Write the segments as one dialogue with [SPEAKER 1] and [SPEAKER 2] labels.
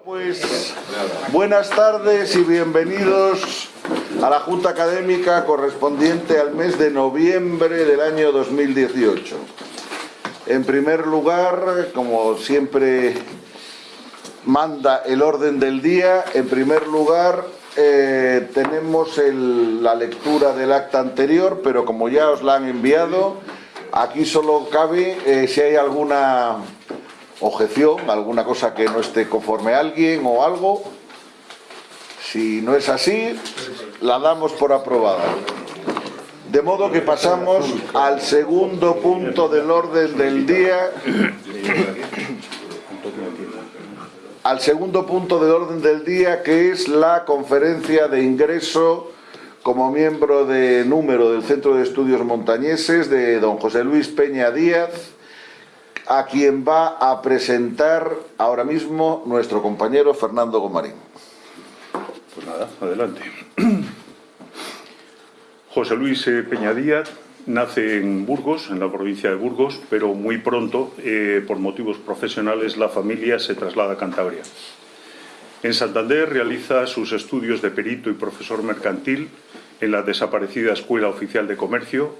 [SPEAKER 1] Pues buenas tardes y bienvenidos a la Junta Académica correspondiente al mes de noviembre del año 2018. En primer lugar, como siempre manda el orden del día, en primer lugar eh, tenemos la lectura del acta anterior, pero como ya os la han enviado, aquí solo cabe eh, si hay alguna objeción, alguna cosa que no esté conforme a alguien o algo. Si no es así, la damos por aprobada. De modo que pasamos al segundo punto del orden del día. Al segundo punto del orden del día, que es la conferencia de ingreso como miembro de número del Centro de Estudios Montañeses de don José Luis Peña Díaz, a quien va a presentar ahora mismo nuestro compañero Fernando Gomarín.
[SPEAKER 2] Pues nada, adelante. José Luis eh, Peña Díaz nace en Burgos, en la provincia de Burgos, pero muy pronto, eh, por motivos profesionales, la familia se traslada a Cantabria. En Santander realiza sus estudios de perito y profesor mercantil en la desaparecida Escuela Oficial de Comercio,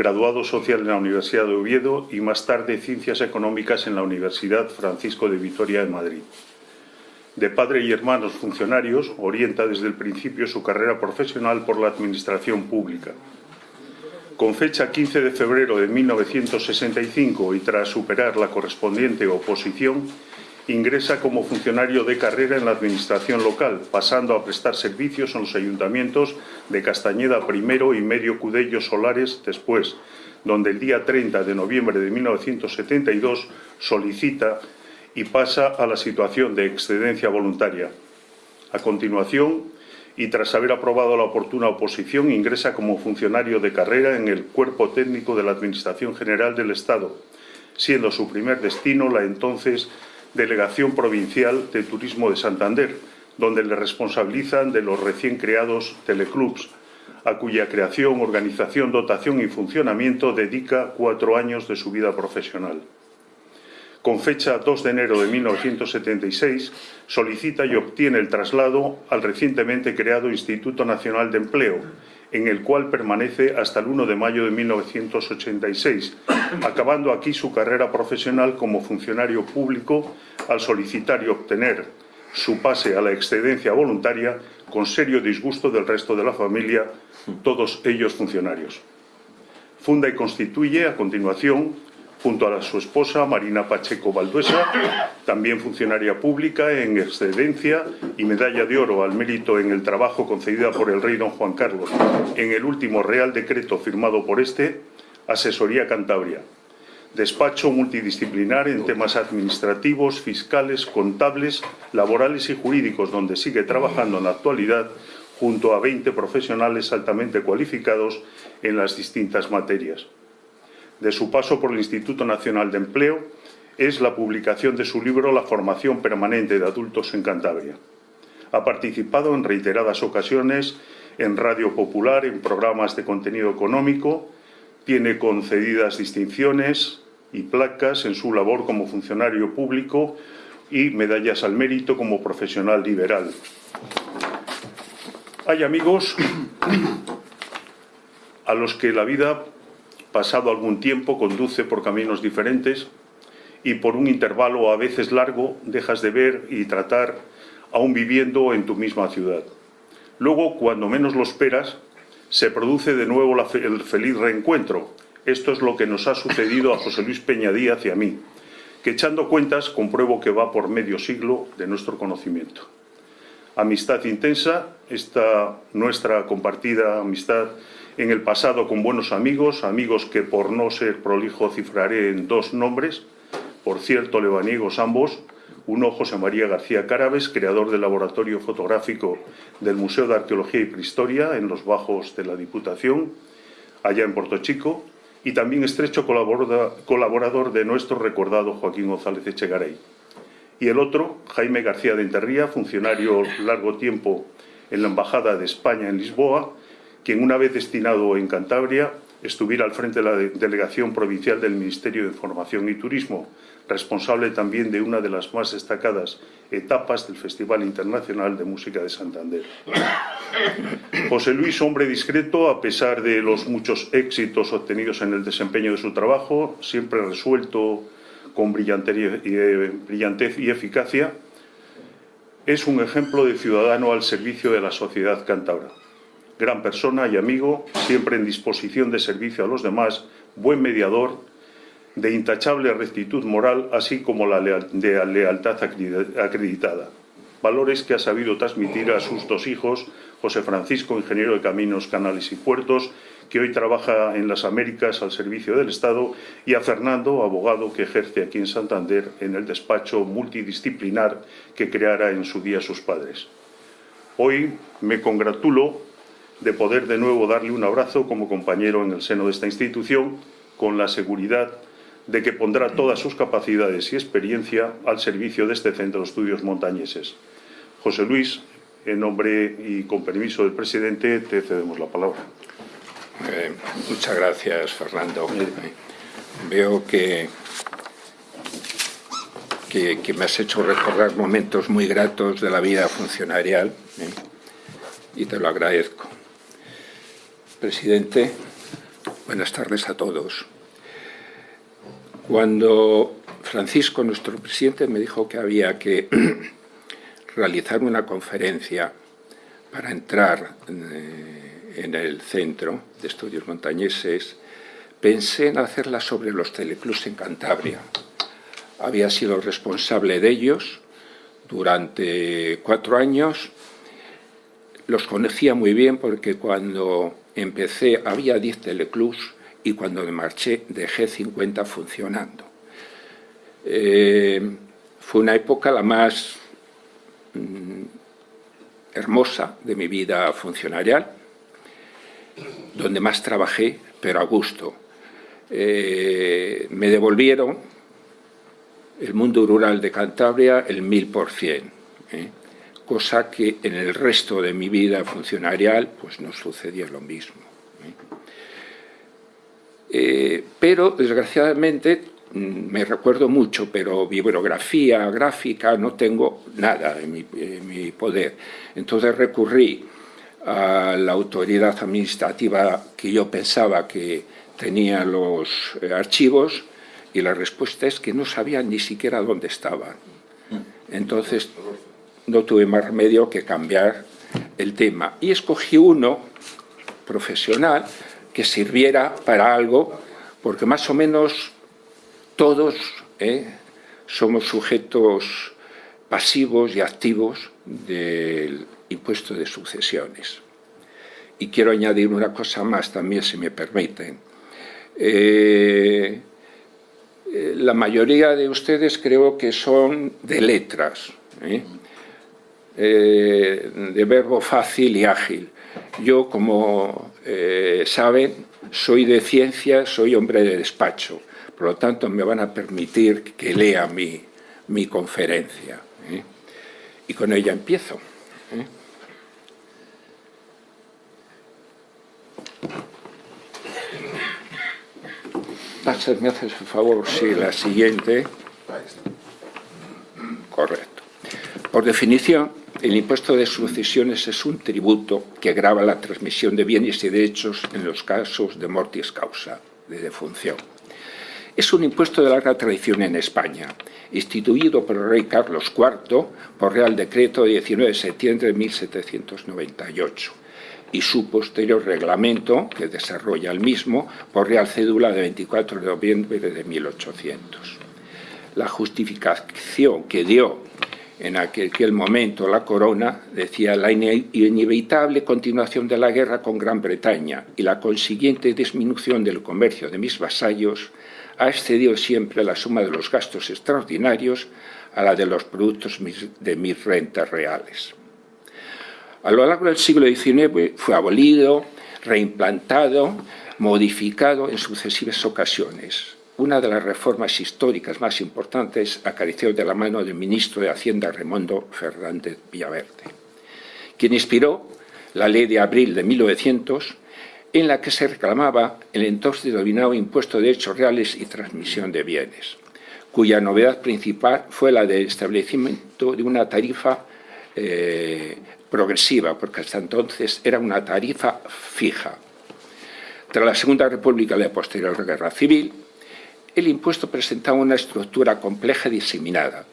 [SPEAKER 2] graduado social en la Universidad de Oviedo y más tarde Ciencias Económicas en la Universidad Francisco de Vitoria de Madrid. De padre y hermanos funcionarios, orienta desde el principio su carrera profesional por la administración pública. Con fecha 15 de febrero de 1965 y tras superar la correspondiente oposición, ingresa como funcionario de carrera en la administración local, pasando a prestar servicios en los ayuntamientos de Castañeda primero y Medio Cudello Solares después, donde el día 30 de noviembre de 1972 solicita y pasa a la situación de excedencia voluntaria. A continuación, y tras haber aprobado la oportuna oposición, ingresa como funcionario de carrera en el Cuerpo Técnico de la Administración General del Estado, siendo su primer destino la entonces Delegación Provincial de Turismo de Santander, donde le responsabilizan de los recién creados teleclubs, a cuya creación, organización, dotación y funcionamiento dedica cuatro años de su vida profesional. Con fecha 2 de enero de 1976, solicita y obtiene el traslado al recientemente creado Instituto Nacional de Empleo, en el cual permanece hasta el 1 de mayo de 1986, acabando aquí su carrera profesional como funcionario público al solicitar y obtener su pase a la excedencia voluntaria con serio disgusto del resto de la familia, todos ellos funcionarios. Funda y constituye, a continuación, junto a su esposa Marina Pacheco Valduesa, también funcionaria pública en excedencia y medalla de oro al mérito en el trabajo concedida por el rey don Juan Carlos en el último Real Decreto firmado por este, Asesoría Cantabria. Despacho multidisciplinar en temas administrativos, fiscales, contables, laborales y jurídicos, donde sigue trabajando en la actualidad junto a 20 profesionales altamente cualificados en las distintas materias de su paso por el Instituto Nacional de Empleo es la publicación de su libro La formación permanente de adultos en Cantabria. Ha participado en reiteradas ocasiones en Radio Popular, en programas de contenido económico, tiene concedidas distinciones y placas en su labor como funcionario público y medallas al mérito como profesional liberal. Hay amigos a los que la vida pasado algún tiempo conduce por caminos diferentes y por un intervalo a veces largo dejas de ver y tratar aún viviendo en tu misma ciudad. Luego, cuando menos lo esperas, se produce de nuevo el feliz reencuentro. Esto es lo que nos ha sucedido a José Luis Peña Díaz y a mí, que echando cuentas compruebo que va por medio siglo de nuestro conocimiento. Amistad intensa, esta nuestra compartida amistad en el pasado con buenos amigos, amigos que por no ser prolijo cifraré en dos nombres, por cierto lebaniegos ambos, uno José María García Cárabes, creador del laboratorio fotográfico del Museo de Arqueología y Prehistoria en los bajos de la Diputación, allá en Puerto Chico, y también estrecho colaborador de nuestro recordado Joaquín González Echegaray. Y el otro, Jaime García de Enterría, funcionario largo tiempo en la Embajada de España en Lisboa, quien una vez destinado en Cantabria estuviera al frente de la Delegación Provincial del Ministerio de Información y Turismo, responsable también de una de las más destacadas etapas del Festival Internacional de Música de Santander. José Luis, hombre discreto, a pesar de los muchos éxitos obtenidos en el desempeño de su trabajo, siempre resuelto con eh, brillantez y eficacia, es un ejemplo de ciudadano al servicio de la sociedad cántabra. Gran persona y amigo, siempre en disposición de servicio a los demás, buen mediador, de intachable rectitud moral, así como la de lealtad acreditada. Valores que ha sabido transmitir a sus dos hijos, José Francisco, ingeniero de caminos, canales y puertos, que hoy trabaja en las Américas al servicio del Estado, y a Fernando, abogado que ejerce aquí en Santander en el despacho multidisciplinar que creara en su día sus padres. Hoy me congratulo de poder de nuevo darle un abrazo como compañero en el seno de esta institución, con la seguridad de que pondrá todas sus capacidades y experiencia al servicio de este Centro de Estudios Montañeses. José Luis, en nombre y con permiso del presidente, te cedemos la palabra.
[SPEAKER 3] Eh, muchas gracias, Fernando. Veo que, que, me has hecho recordar momentos muy gratos de la vida funcionarial ¿eh? y te lo agradezco. Presidente, buenas tardes a todos. Cuando Francisco, nuestro presidente, me dijo que había que realizar una conferencia para entrar eh, en el Centro de Estudios Montañeses, pensé en hacerla sobre los teleclubs en Cantabria. Había sido responsable de ellos durante cuatro años. Los conocía muy bien porque cuando empecé había diez teleclubs y cuando me marché dejé 50 funcionando. Eh, fue una época la más mm, hermosa de mi vida funcionarial, donde más trabajé, pero a gusto. Eh, me devolvieron el mundo rural de Cantabria el mil por cien, ¿eh? Cosa que en el resto de mi vida funcionarial pues no sucedía lo mismo. Eh, pero, desgraciadamente, mm, me recuerdo mucho, pero bibliografía gráfica no tengo nada en mi, poder. Entonces recurrí a la autoridad administrativa que yo pensaba que tenía los eh, archivos y la respuesta es que no sabían ni siquiera dónde estaban. Entonces no tuve más remedio que cambiar el tema. Y escogí uno profesional que sirviera para algo, porque más o menos todos ¿eh? somos sujetos pasivos y activos del impuesto de sucesiones. Y quiero añadir una cosa más también, si me permiten. Eh, eh, la mayoría de ustedes creo que son de letras, de verbo fácil y ágil. Yo, como eh, saben, soy de ciencia, soy hombre de despacho. Por lo tanto, me van a permitir que lea mi, conferencia. ¿eh? Y con ella empiezo. ¿eh? ¿me haces el favor? Sí, la siguiente. Correcto. Por definición, el impuesto de sucesiones es un tributo que grava la transmisión de bienes y derechos en los casos de mortis causa, de defunción. Es un impuesto de larga tradición en España, instituido por el rey Carlos IV por Real Decreto de 19 de septiembre de 1798 y su posterior reglamento, que desarrolla el mismo, por Real Cédula de 24 de noviembre de 1800. La justificación que dio en aquel, momento la corona decía la inevitable continuación de la guerra con Gran Bretaña y la consiguiente disminución del comercio de mis vasallos ha excedido siempre la suma de los gastos extraordinarios a la de los productos de mis rentas reales. A lo largo del siglo XIX fue abolido, reimplantado, modificado en sucesivas ocasiones una de las reformas históricas más importantes acarició de la mano del ministro de Hacienda Raimondo Fernández Villaverde, quien inspiró la ley de abril de 1900 en la que se reclamaba el entonces denominado impuesto de hechos reales y transmisión de bienes, cuya novedad principal fue la del establecimiento de una tarifa eh, progresiva, porque hasta entonces era una tarifa fija. Tras la Segunda República y la posterior Guerra Civil, el impuesto presentaba una estructura compleja y diseminada,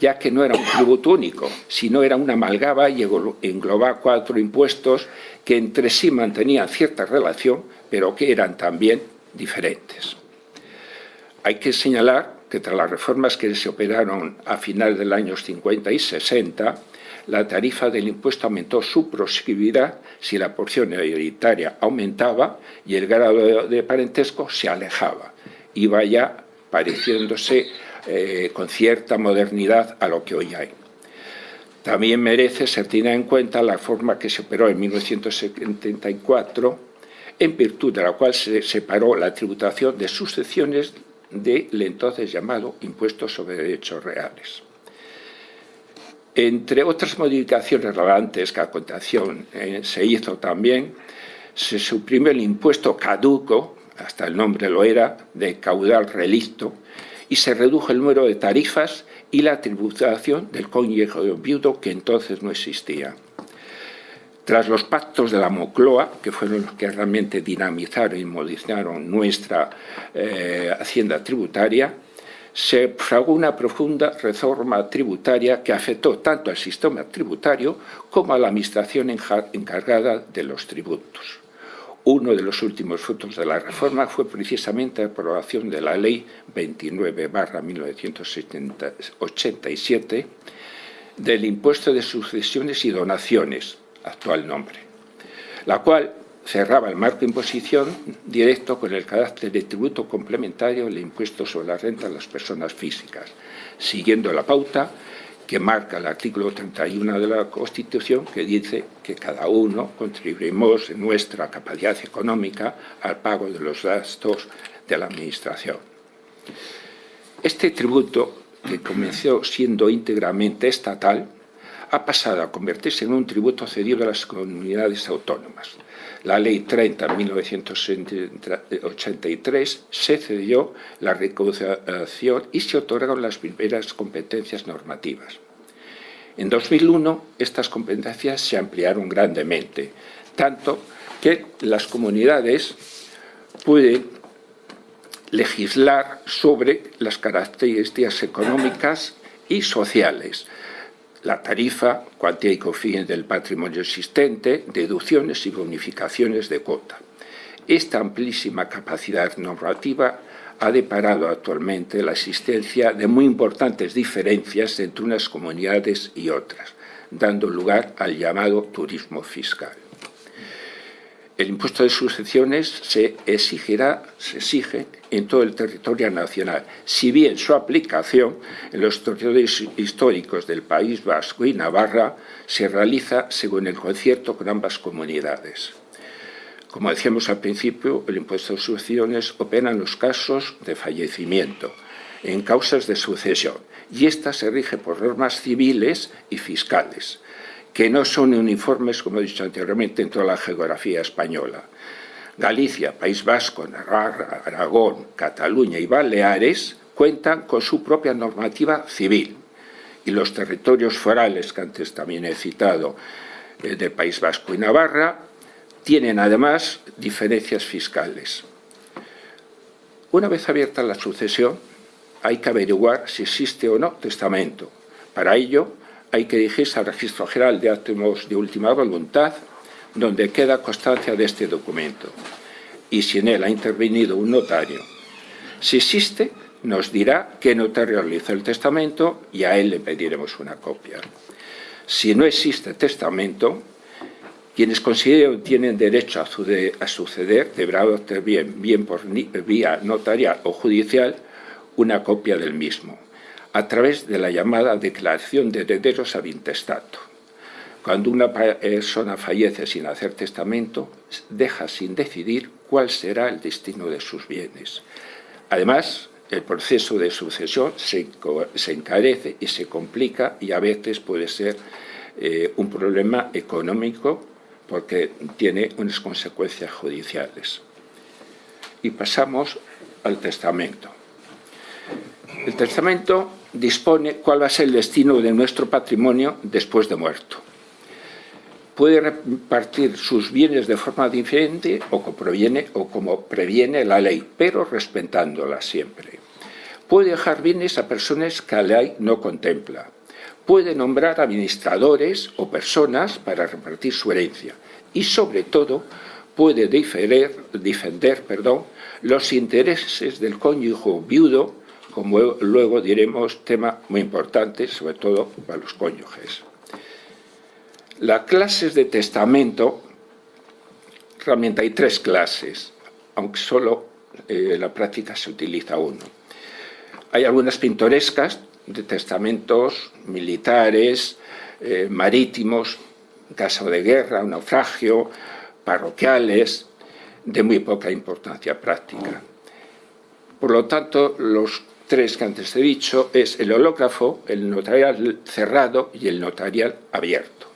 [SPEAKER 3] ya que no era un tributo único, sino era una amalgama y englobaba cuatro impuestos que entre sí mantenían cierta relación, pero que eran también diferentes. Hay que señalar que tras las reformas que se operaron a finales de los años 50 y 60, la tarifa del impuesto aumentó su progresividad si la porción hereditaria aumentaba y el grado de parentesco se alejaba. Iba ya pareciéndose eh, con cierta modernidad a lo que hoy hay. También merece ser tenida en cuenta la forma que se operó en 1974, en virtud de la cual se separó la tributación de sucesiones del entonces llamado impuesto sobre derechos reales. Entre otras modificaciones relevantes que a continuación eh, se hizo también, se suprimió el impuesto caduco, hasta el nombre lo era, de caudal relicto, y se redujo el número de tarifas y la tributación del cónyuge viudo que entonces no existía. Tras los pactos de la Mocloa, que fueron los que realmente dinamizaron y modificaron nuestra eh, hacienda tributaria, se fraguó una profunda reforma tributaria que afectó tanto al sistema tributario como a la administración encargada de los tributos. Uno de los últimos frutos de la reforma fue precisamente la aprobación de la Ley 29-1987 del impuesto de sucesiones y donaciones, actual nombre, la cual cerraba el marco de imposición directo con el carácter de tributo complementario del impuesto sobre la renta de las personas físicas, siguiendo la pauta que marca el artículo 31 de la Constitución, que dice que cada uno contribuimos en nuestra capacidad económica al pago de los gastos de la Administración. Este tributo, que comenzó siendo íntegramente estatal, ha pasado a convertirse en un tributo cedido a las comunidades autónomas. La Ley 30 de 1983 se cedió la recaudación y se otorgaron las primeras competencias normativas. En 2001 estas competencias se ampliaron grandemente, tanto que las comunidades pueden legislar sobre las características económicas y sociales, la tarifa, cuantía y cofin del patrimonio existente, deducciones y bonificaciones de cuota. Esta amplísima capacidad normativa ha deparado actualmente la existencia de muy importantes diferencias entre unas comunidades y otras, dando lugar al llamado turismo fiscal. El impuesto de sucesiones se exigirá, se exige en todo el territorio nacional, si bien su aplicación en los territorios históricos del País Vasco y Navarra se realiza según el concierto con ambas comunidades. Como decíamos al principio, el impuesto de sucesiones opera en los casos de fallecimiento, en causas de sucesión, y esta se rige por normas civiles y fiscales que no son uniformes, como he dicho anteriormente, en toda la geografía española. Galicia, País Vasco, Navarra, Aragón, Cataluña y Baleares cuentan con su propia normativa civil y los territorios forales que antes también he citado eh, del País Vasco y Navarra tienen además diferencias fiscales. Una vez abierta la sucesión, hay que averiguar si existe o no testamento. Para ello, hay que dirigirse al Registro General de Átomos de Última Voluntad, donde queda constancia de este documento, y si en él ha intervenido un notario. Si existe, nos dirá qué notario realizó el testamento y a él le pediremos una copia. Si no existe testamento, quienes consideren tienen derecho a, suceder deberán obtener bien, bien por vía notarial o judicial una copia del mismo a través de la llamada declaración de herederos ad intestato. Cuando una persona fallece sin hacer testamento, deja sin decidir cuál será el destino de sus bienes. Además, el proceso de sucesión se, encarece y se complica y a veces puede ser eh, un problema económico porque tiene unas consecuencias judiciales. Y pasamos al testamento. El testamento dispone cuál va a ser el destino de nuestro patrimonio después de muerto. Puede repartir sus bienes de forma diferente o como, proviene, o como previene la ley, pero respetándola siempre. Puede dejar bienes a personas que la ley no contempla. Puede nombrar administradores o personas para repartir su herencia. Y sobre todo, puede defender, defender los intereses del cónyuge viudo como luego diremos, tema muy importante, sobre todo para los cónyuges. Las clases de testamento, realmente hay tres clases, aunque solo en la práctica se utiliza uno. Hay algunas pintorescas de testamentos militares, eh, marítimos, caso de guerra, naufragio, parroquiales, de muy poca importancia práctica. Por lo tanto, los tres que antes he dicho es el hológrafo, el notarial cerrado y el notarial abierto.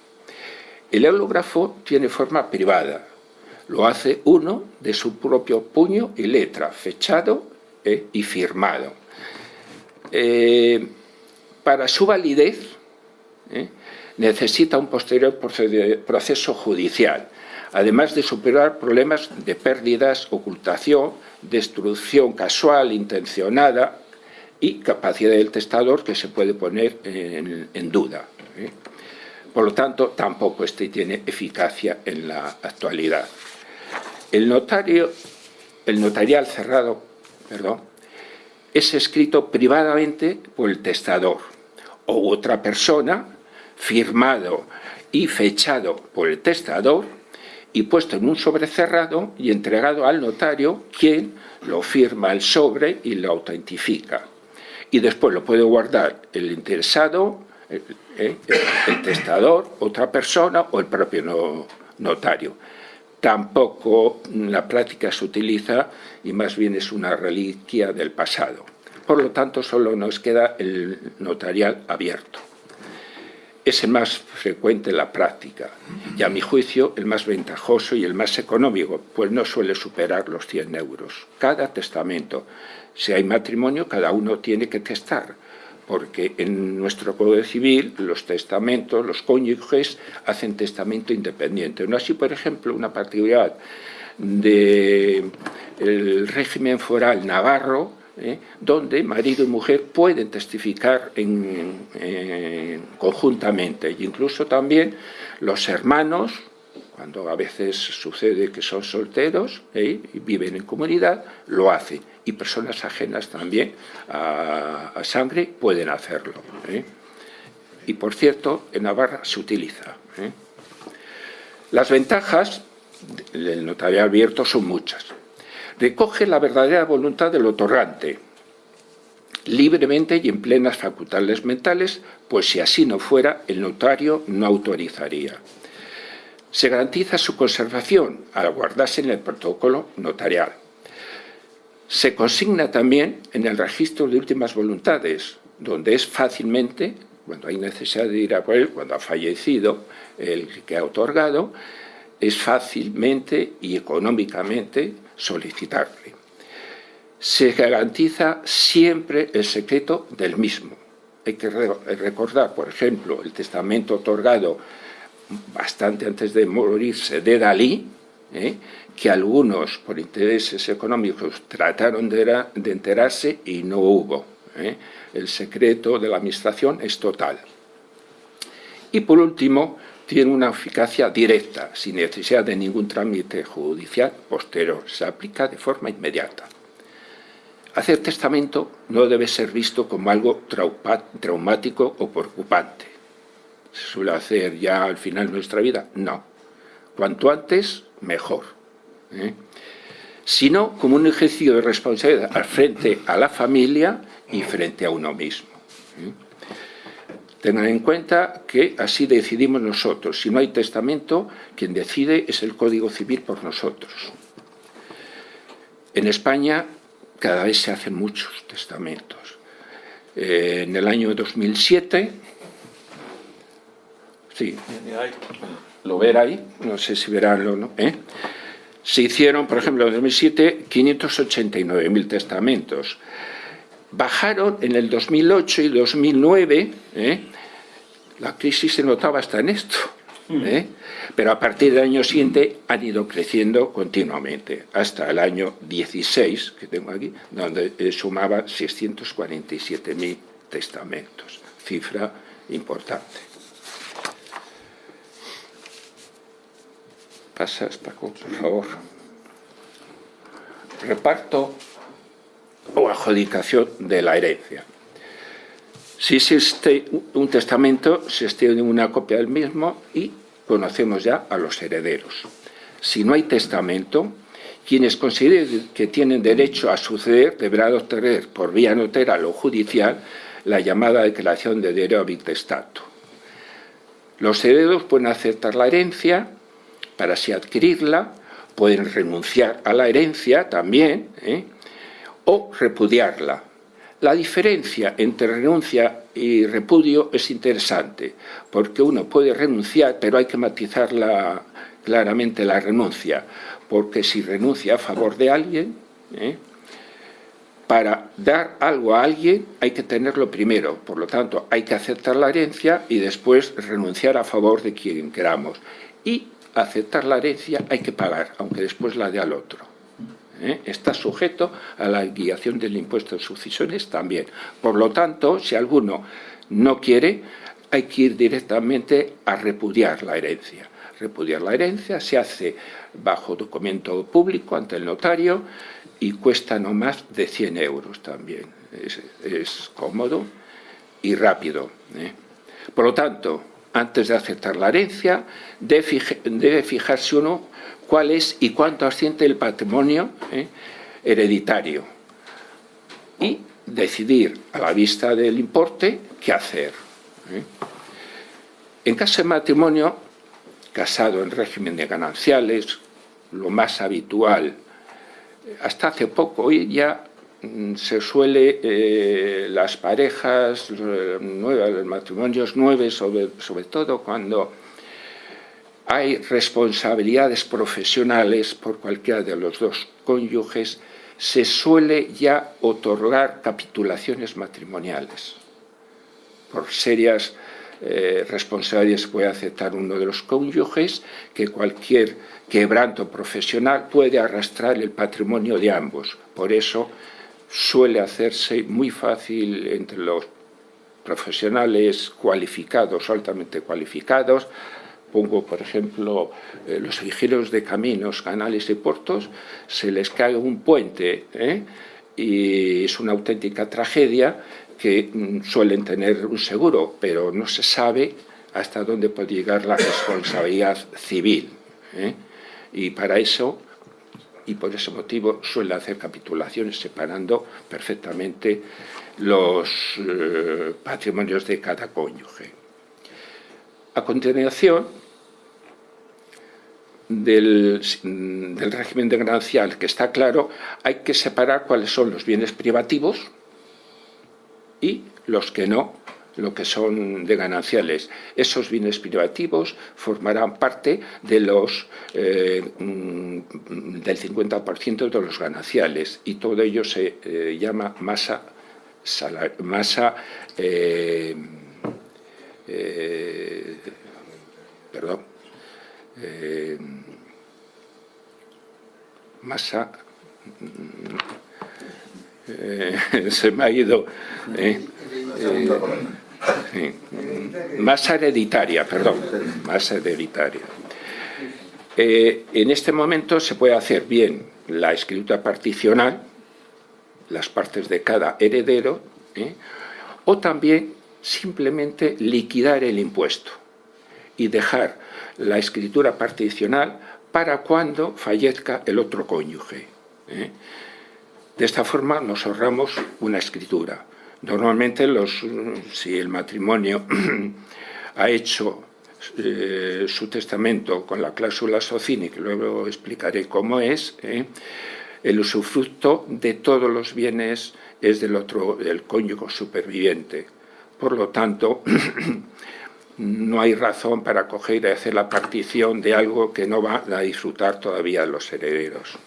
[SPEAKER 3] El hológrafo tiene forma privada, lo hace uno de su propio puño y letra, fechado eh, y firmado. Eh, para su validez eh, necesita un posterior proceso judicial, además de superar problemas de pérdidas, ocultación, destrucción casual, intencionada, y capacidad del testador que se puede poner en, duda. ¿eh? Por lo tanto, tampoco este tiene eficacia en la actualidad. El, notario, el notarial cerrado perdón, es escrito privadamente por el testador o otra persona, firmado y fechado por el testador y puesto en un sobre cerrado y entregado al notario, quien lo firma el sobre y lo autentifica y después lo puede guardar el interesado, el, testador, otra persona o el propio notario. Tampoco la práctica se utiliza y más bien es una reliquia del pasado. Por lo tanto, solo nos queda el notarial abierto. Es el más frecuente en la práctica y, a mi juicio, el más ventajoso y el más económico, pues no suele superar los 100 euros. Cada testamento si hay matrimonio, cada uno tiene que testar, porque en nuestro Código Civil los testamentos, los cónyuges hacen testamento independiente. No así, por ejemplo, una particularidad del régimen foral navarro, ¿eh? donde marido y mujer pueden testificar conjuntamente, e incluso también los hermanos cuando a veces sucede que son solteros ¿eh? y viven en comunidad, lo hacen. Y personas ajenas también a, sangre pueden hacerlo. ¿eh? Y por cierto, en Navarra se utiliza. ¿eh? Las ventajas del notariado abierto son muchas. Recoge la verdadera voluntad del otorgante, libremente y en plenas facultades mentales, pues si así no fuera, el notario no autorizaría. Se garantiza su conservación al guardarse en el protocolo notarial. Se consigna también en el registro de últimas voluntades, donde es fácilmente, cuando hay necesidad de ir a por él, cuando ha fallecido el que ha otorgado, es fácilmente y económicamente solicitarle. Se garantiza siempre el secreto del mismo. Hay que recordar, por ejemplo, el testamento otorgado bastante antes de morirse de Dalí, ¿eh? Que algunos, por intereses económicos, trataron de, enterarse y no hubo. ¿eh? El secreto de la administración es total. Y por último, tiene una eficacia directa, sin necesidad de ningún trámite judicial posterior. Se aplica de forma inmediata. Hacer testamento no debe ser visto como algo traumático o preocupante se suele hacer ya al final de nuestra vida. No. Cuanto antes, mejor. ¿Eh? Sino como un ejercicio de responsabilidad al frente a la familia y frente a uno mismo. ¿eh? Tengan en cuenta que así decidimos nosotros. Si no hay testamento, quien decide es el Código Civil por nosotros. En España cada vez se hacen muchos testamentos. Eh, en el año 2007 Sí. lo ver ahí, no sé si veránlo, ¿no? ¿Eh? Se hicieron, por ejemplo, en 2007, 589.000 testamentos. Bajaron en el 2008 y 2009, ¿eh? la crisis se notaba hasta en esto, ¿eh? pero a partir del año siguiente han ido creciendo continuamente, hasta el año 16, que tengo aquí, donde sumaba 647.000 testamentos, cifra importante. Pasas, Paco, por favor. Reparto o adjudicación de la herencia. Si existe un testamento, se extiende una copia del mismo y conocemos ya a los herederos. Si no hay testamento, quienes consideren que tienen derecho a suceder deberán obtener por vía notarial o judicial la llamada declaración de derecho testato. Los herederos pueden aceptar la herencia para así adquirirla, pueden renunciar a la herencia también, ¿eh? o repudiarla. La diferencia entre renuncia y repudio es interesante, porque uno puede renunciar, pero hay que matizarla claramente la renuncia, porque si renuncia a favor de alguien, ¿eh? para dar algo a alguien hay que tenerlo primero, por lo tanto hay que aceptar la herencia y después renunciar a favor de quien queramos. Y aceptar la herencia hay que pagar, aunque después la dé al otro. ¿eh? Está sujeto a la guiación del impuesto de sucesiones también. Por lo tanto, si alguno no quiere, hay que ir directamente a repudiar la herencia. Repudiar la herencia se hace bajo documento público ante el notario y cuesta no más de 100 euros también. Es, cómodo y rápido. ¿eh? Por lo tanto, antes de aceptar la herencia, debe, fijarse uno cuál es y cuánto asciende el patrimonio ¿eh? hereditario y decidir a la vista del importe qué hacer. ¿eh? En caso de matrimonio, casado en régimen de gananciales, lo más habitual, hasta hace poco, hoy ya se suele, eh, las parejas nuevas, los matrimonios nuevos, sobre, sobre todo cuando hay responsabilidades profesionales por cualquiera de los dos cónyuges, se suele ya otorgar capitulaciones matrimoniales. Por serias eh, responsabilidades puede aceptar uno de los cónyuges que cualquier quebranto profesional puede arrastrar el patrimonio de ambos. Por eso suele hacerse muy fácil entre los profesionales cualificados, altamente cualificados, pongo por ejemplo eh, los ingenieros de caminos, canales y puertos, se les cae un puente ¿eh? y es una auténtica tragedia que mm, suelen tener un seguro, pero no se sabe hasta dónde puede llegar la responsabilidad civil. ¿eh? Y para eso y por ese motivo suele hacer capitulaciones separando perfectamente los eh, patrimonios de cada cónyuge. A continuación, del, del, régimen de ganancial, que está claro, hay que separar cuáles son los bienes privativos y los que no lo que son de gananciales. Esos bienes privativos formarán parte de los, eh, mm, del 50% de los gananciales y todo ello se eh, llama masa, masa eh, perdón, masa se me ha ido Masa hereditaria, perdón, hereditaria. Eh, en este momento se puede hacer bien la escritura particional, las partes de cada heredero, ¿eh? o también simplemente liquidar el impuesto y dejar la escritura particional para cuando fallezca el otro cónyuge. ¿eh? De esta forma nos ahorramos una escritura. Normalmente, los, si el matrimonio ha hecho eh, su testamento con la cláusula socini, que luego explicaré cómo es, eh, el usufructo de todos los bienes es del otro, del cónyuge superviviente. Por lo tanto, no hay razón para coger y hacer la partición de algo que no van a disfrutar todavía los herederos.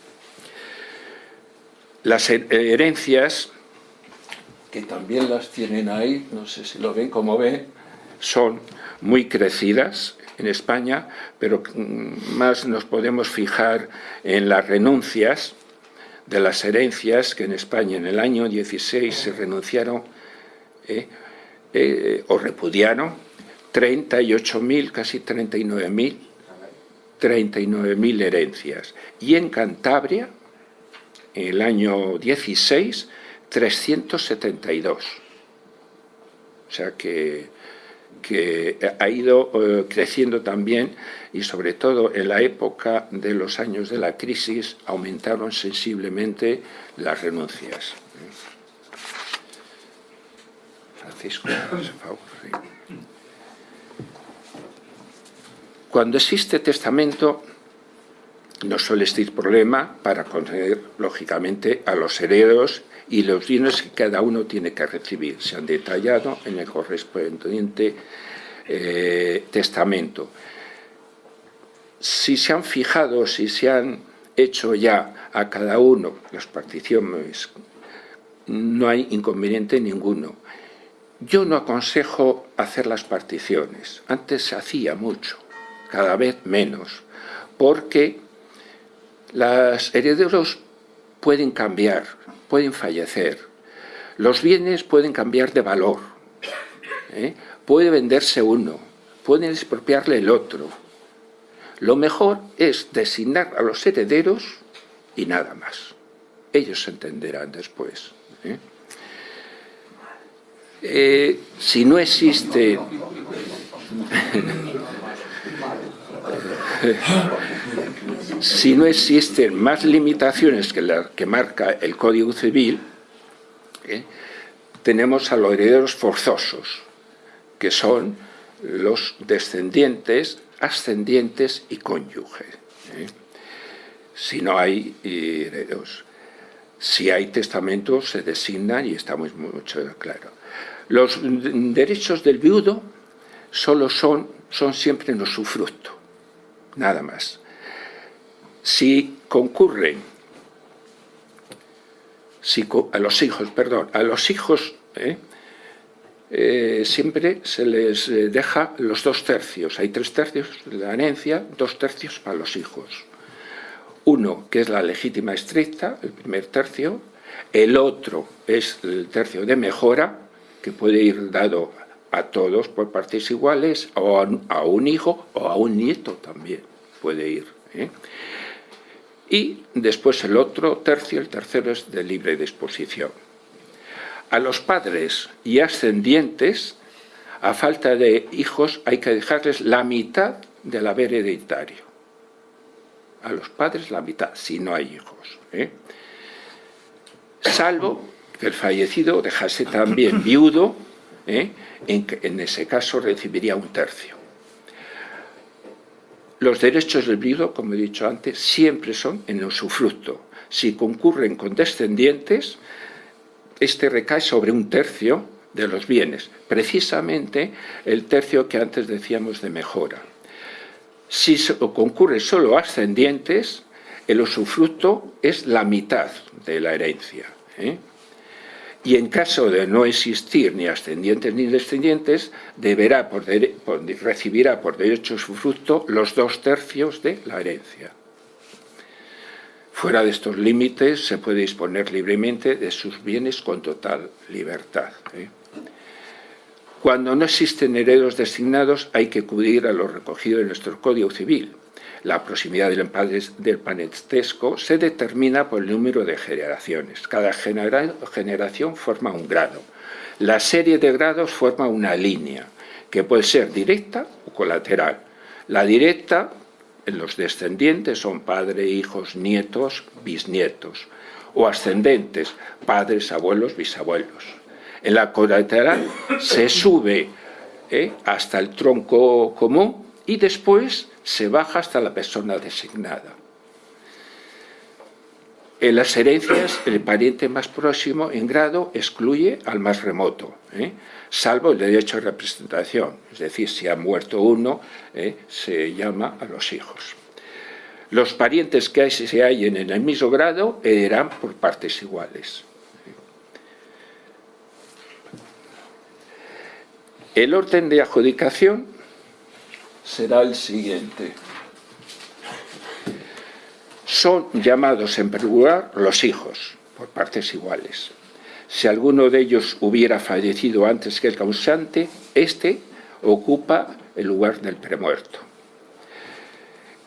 [SPEAKER 3] Las herencias, que también las tienen ahí, no sé si lo ven como ven, son muy crecidas en España, pero más nos podemos fijar en las renuncias de las herencias que en España en el año 16 se renunciaron eh, eh, o repudiaron 38.000, casi 39.000 39.000 herencias. Y en Cantabria, en el año 16, 372. O sea que ha ido eh, creciendo también y sobre todo en la época de los años de la crisis aumentaron sensiblemente las renuncias. Francisco. Cuando existe testamento, no suele existir problema para conceder, lógicamente, a los herederos y los bienes que cada uno tiene que recibir. Se han detallado en el correspondiente eh, testamento. Si se han fijado, si se han hecho ya a cada uno las particiones, no hay inconveniente ninguno. Yo no aconsejo hacer las particiones. Antes se hacía mucho, cada vez menos, porque los herederos pueden cambiar, pueden fallecer. Los bienes pueden cambiar de valor. ¿eh? Puede venderse uno, puede expropiarle el otro. Lo mejor es designar a los herederos y nada más. Ellos se entenderán después. ¿eh? Eh, si no existe... si no existen más limitaciones que las que marca el Código Civil, ¿eh? tenemos a los herederos forzosos, que son los descendientes, ascendientes y cónyuges. ¿eh? Si no hay herederos. Si hay testamentos, se designan y estamos mucho claro. Los derechos del viudo solo son, son siempre en usufructo, nada más si concurren si, a los hijos, perdón, a los hijos ¿eh? Eh, siempre se les eh, deja los dos tercios. Hay tres tercios de la herencia, dos tercios para los hijos. Uno, que es la legítima estricta, el primer tercio. El otro es el tercio de mejora, que puede ir dado a todos por partes iguales, o a, un hijo o a un nieto también puede ir y después el otro tercio, el tercero es de libre disposición. A los padres y ascendientes, a falta de hijos, hay que dejarles la mitad del haber hereditario. A los padres la mitad, si no hay hijos. ¿eh? Salvo que el fallecido dejase también viudo, ¿eh? en, en ese caso recibiría un tercio. Los derechos del viudo, como he dicho antes, siempre son en usufructo. Si concurren con descendientes, este recae sobre un tercio de los bienes, precisamente el tercio que antes decíamos de mejora. Si concurre solo ascendientes, el usufructo es la mitad de la herencia. ¿eh? Y en caso de no existir ni ascendientes ni descendientes, deberá recibirá por derecho su fruto los dos tercios de la herencia. Fuera de estos límites se puede disponer libremente de sus bienes con total libertad. ¿eh? Cuando no existen herederos designados hay que acudir a lo recogido en nuestro Código Civil, la proximidad del parentesco se determina por el número de generaciones. Cada generación forma un grado. La serie de grados forma una línea, que puede ser directa o colateral. La directa, en los descendientes, son padres, hijos, nietos, bisnietos. O ascendentes, padres, abuelos, bisabuelos. En la colateral se sube ¿eh? hasta el tronco común y después se baja hasta la persona designada. En las herencias, el pariente más próximo en grado excluye al más remoto, ¿eh? salvo el derecho a representación. Es decir, si ha muerto uno, ¿eh? se llama a los hijos. Los parientes que se hallen en el mismo grado heredarán por partes iguales. El orden de adjudicación será el siguiente son llamados en primer lugar los hijos, por partes iguales. Si alguno de ellos hubiera fallecido antes que el causante, éste ocupa el lugar del premuerto.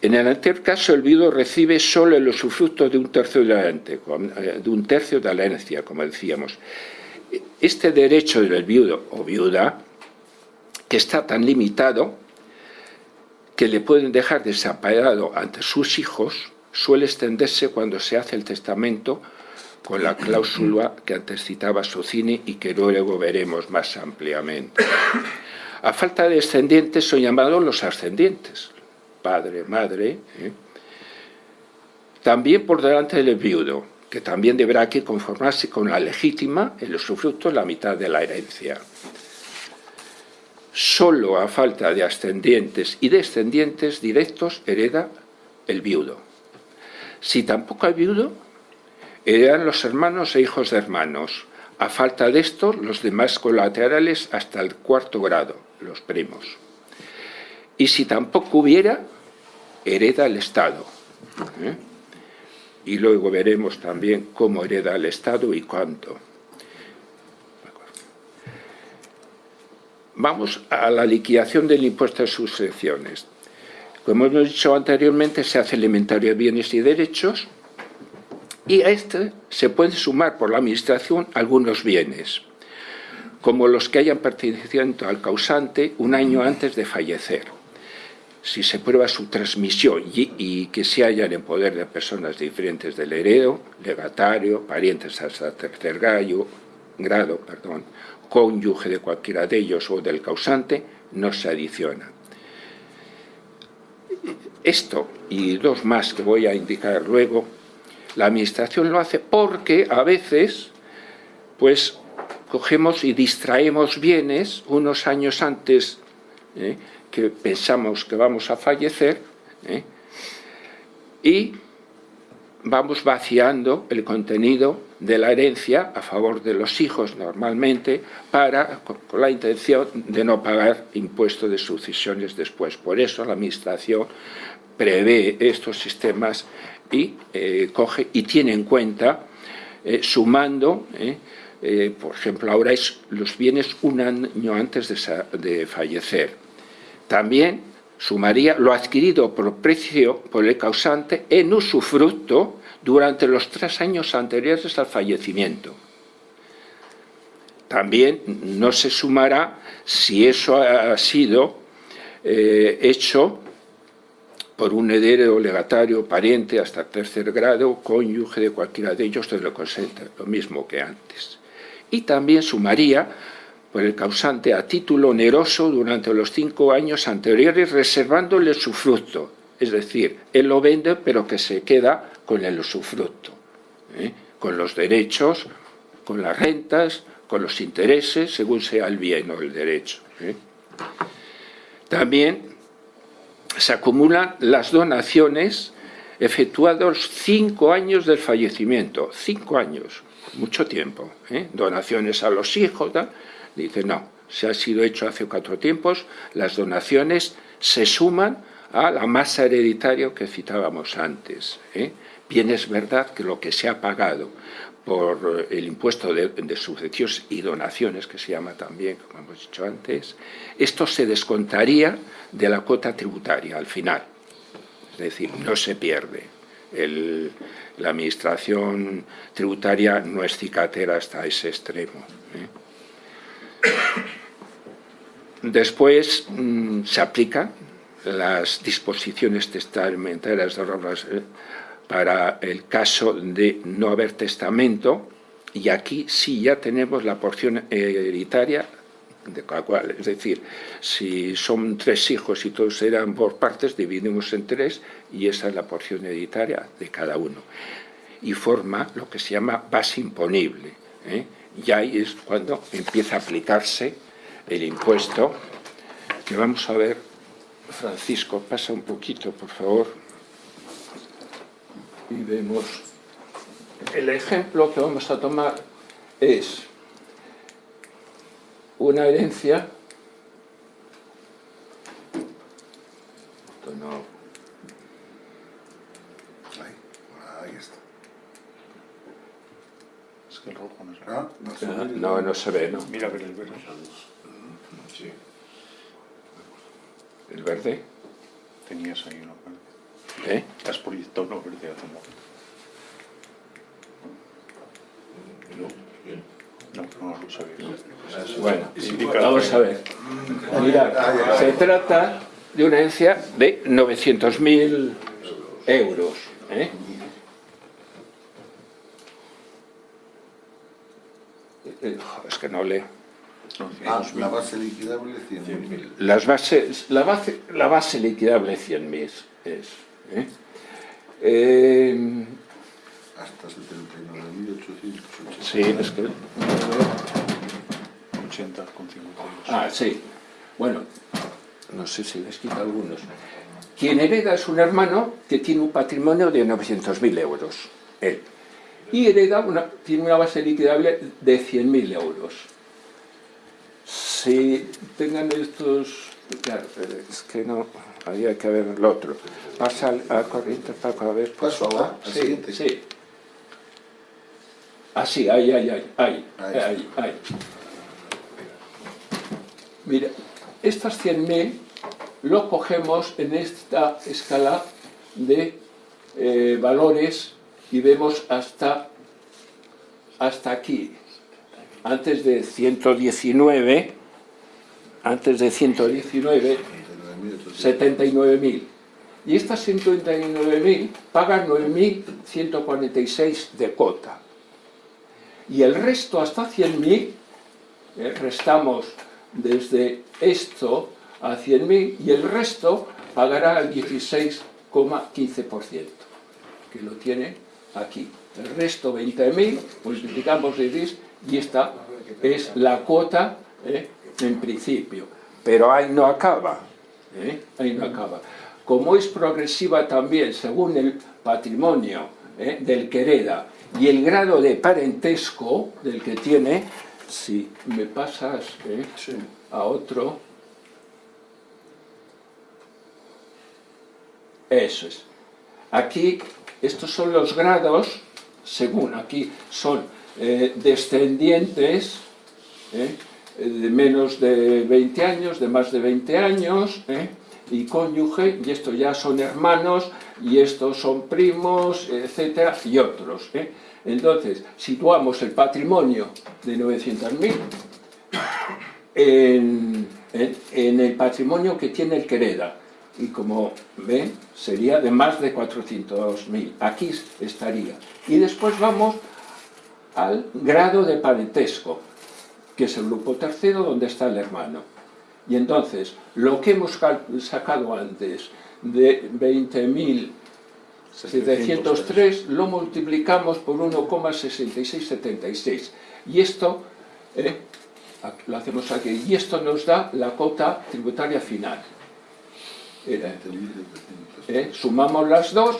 [SPEAKER 3] En el anterior caso, el viudo recibe solo el usufructo de un tercio la, eh, de un tercio de la herencia, como decíamos. Este derecho del viudo o viuda, que está tan limitado que le pueden dejar desaparado ante sus hijos, suele extenderse cuando se hace el testamento con la cláusula que antes citaba Socini y que luego veremos más ampliamente. A falta de descendientes son llamados los ascendientes, padre, madre. ¿eh? También por delante del viudo, que también deberá conformarse con la legítima, el usufructo, la mitad de la herencia. Solo a falta de ascendientes y descendientes directos hereda el viudo. Si tampoco hay viudo, heredan los hermanos e hijos de hermanos. A falta de esto, los demás colaterales hasta el cuarto grado, los primos. Y si tampoco hubiera, hereda el Estado. ¿eh? Y luego veremos también cómo hereda el Estado y cuánto. Vamos a la liquidación del impuesto de sucesiones. Como hemos dicho anteriormente, se hace el inventario de bienes y derechos y a este se puede sumar por la Administración algunos bienes, como los que hayan pertenecido al causante un año antes de fallecer. Si se prueba su transmisión y, que se hallan en poder de personas diferentes del heredo, legatario, parientes hasta tercer grado, grado perdón, cónyuge de cualquiera de ellos o del causante, no se adiciona. Esto y dos más que voy a indicar luego, la Administración lo hace porque a veces pues cogemos y distraemos bienes unos años antes ¿eh? que pensamos que vamos a fallecer ¿eh? y vamos vaciando el contenido de la herencia a favor de los hijos normalmente para, con la intención de no pagar impuestos de sucesiones después. Por eso la Administración prevé estos sistemas y eh, coge y tiene en cuenta, eh, sumando, eh, por ejemplo, ahora es los bienes un año antes de, de fallecer. También sumaría lo adquirido por precio por el causante en usufructo durante los tres años anteriores al fallecimiento. También no se sumará si eso ha sido hecho por un heredero, legatario, pariente hasta tercer grado, cónyuge de cualquiera de ellos, de lo consente, lo mismo que antes. Y también sumaría por el causante a título oneroso durante los cinco años anteriores, reservándole su fruto. Es decir, él lo vende, pero que se queda con el usufructo, ¿eh? con los derechos, con las rentas, con los intereses, según sea el bien o el derecho. ¿eh? También se acumulan las donaciones efectuados cinco años del fallecimiento, cinco años, mucho tiempo, ¿eh? donaciones a los hijos, dice no, se ha sido hecho hace cuatro tiempos, las donaciones se suman a la masa hereditaria que citábamos antes. Bien es verdad que lo que se ha pagado por el impuesto de, sucesiones y donaciones, que se llama también, como hemos dicho antes, esto se descontaría de la cuota tributaria al final. Es decir, no se pierde. la administración tributaria no es cicatera hasta ese extremo. ¿eh? Después mm, se aplican las disposiciones testamentarias de ¿eh? Para el caso de no haber testamento, y aquí sí ya tenemos la porción hereditaria de cada cual. Es decir, si son tres hijos y todos eran por partes, dividimos en tres y esa es la porción hereditaria de cada uno. y forma lo que se llama base imponible. ¿eh? Y ahí es cuando empieza a aplicarse el impuesto, que vamos a ver, Francisco, pasa un poquito, por favor, y vemos, el ejemplo que vamos a tomar es una herencia no.
[SPEAKER 1] Ahí, ahí está.
[SPEAKER 2] Es que el rojo no se ve.
[SPEAKER 1] Ah, no se ve.
[SPEAKER 3] no, no se ve, ¿no?
[SPEAKER 2] Mira a ver el verde.
[SPEAKER 3] Sí. ¿El verde?
[SPEAKER 2] Tenías ahí uno.
[SPEAKER 3] ¿Eh?
[SPEAKER 2] Has proyectado uno verde hace un momento. No, no lo sabía.
[SPEAKER 3] Bueno, vamos a ver. Mirad, se trata de una herencia de 900.000 euros. ¿eh? Eh, Es que no leo.
[SPEAKER 2] No,
[SPEAKER 1] Ah,
[SPEAKER 2] 100.000.
[SPEAKER 1] la base liquidable 100.000.
[SPEAKER 3] Las bases, la, base, la base liquidable 100.000 es. ¿Eh? Eh,
[SPEAKER 1] Hasta 79.880.
[SPEAKER 3] sí, es que...
[SPEAKER 2] 80 con 52.
[SPEAKER 3] Ah, sí. Bueno, no sé si les quita algunos. Quien hereda es un hermano que tiene un patrimonio de 900.000 euros, él. Y hereda una, tiene una base liquidable de 100.000 euros. Si tengan estos... Claro, pero es que no... Había que ver el otro. Pasa al- a corriente, Paco, a ver, por
[SPEAKER 1] Paso,
[SPEAKER 3] favor.
[SPEAKER 1] ah, al
[SPEAKER 3] Sí,
[SPEAKER 1] siguiente.
[SPEAKER 3] sí. Así, ahí, ahí, ahí, ahí,
[SPEAKER 1] Ahí
[SPEAKER 3] ahí, ahí. Mira, estas 100.000 lo cogemos en esta escala de eh, valores y vemos hasta, hasta aquí. Antes de 119, antes de 119, 79.000. Y estas 129.000 pagan 9.146 de cota. Y el resto hasta 100.000, eh, restamos desde esto a 100.000 y el resto pagará el 16,15%, que lo tiene aquí. El resto 20.000, multiplicamos de 10 y esta es la cuota eh, en principio. Pero ahí no acaba. ¿eh? Ahí no acaba. Como es progresiva también según el patrimonio ¿eh? del que hereda y el grado de parentesco del que tiene, si me pasas ¿eh? a otro, eso es. Aquí, estos son los grados, según aquí son descendientes. De menos de 20 años, de más de 20 años, ¿eh? y cónyuge, y estos ya son hermanos, y estos son primos, etcétera, y otros. ¿eh? Entonces, situamos el patrimonio de 900.000 en, en, en el patrimonio que tiene el que hereda. Y como ven, sería de más de 400.000. Aquí estaría. Y después vamos al grado de parentesco, que es el grupo tercero donde está el hermano. Y entonces, lo que hemos sacado antes de 20.703 lo multiplicamos por 1,6676. Y esto, eh, lo hacemos aquí, y esto nos da la cota tributaria final. Era, eh, sumamos las dos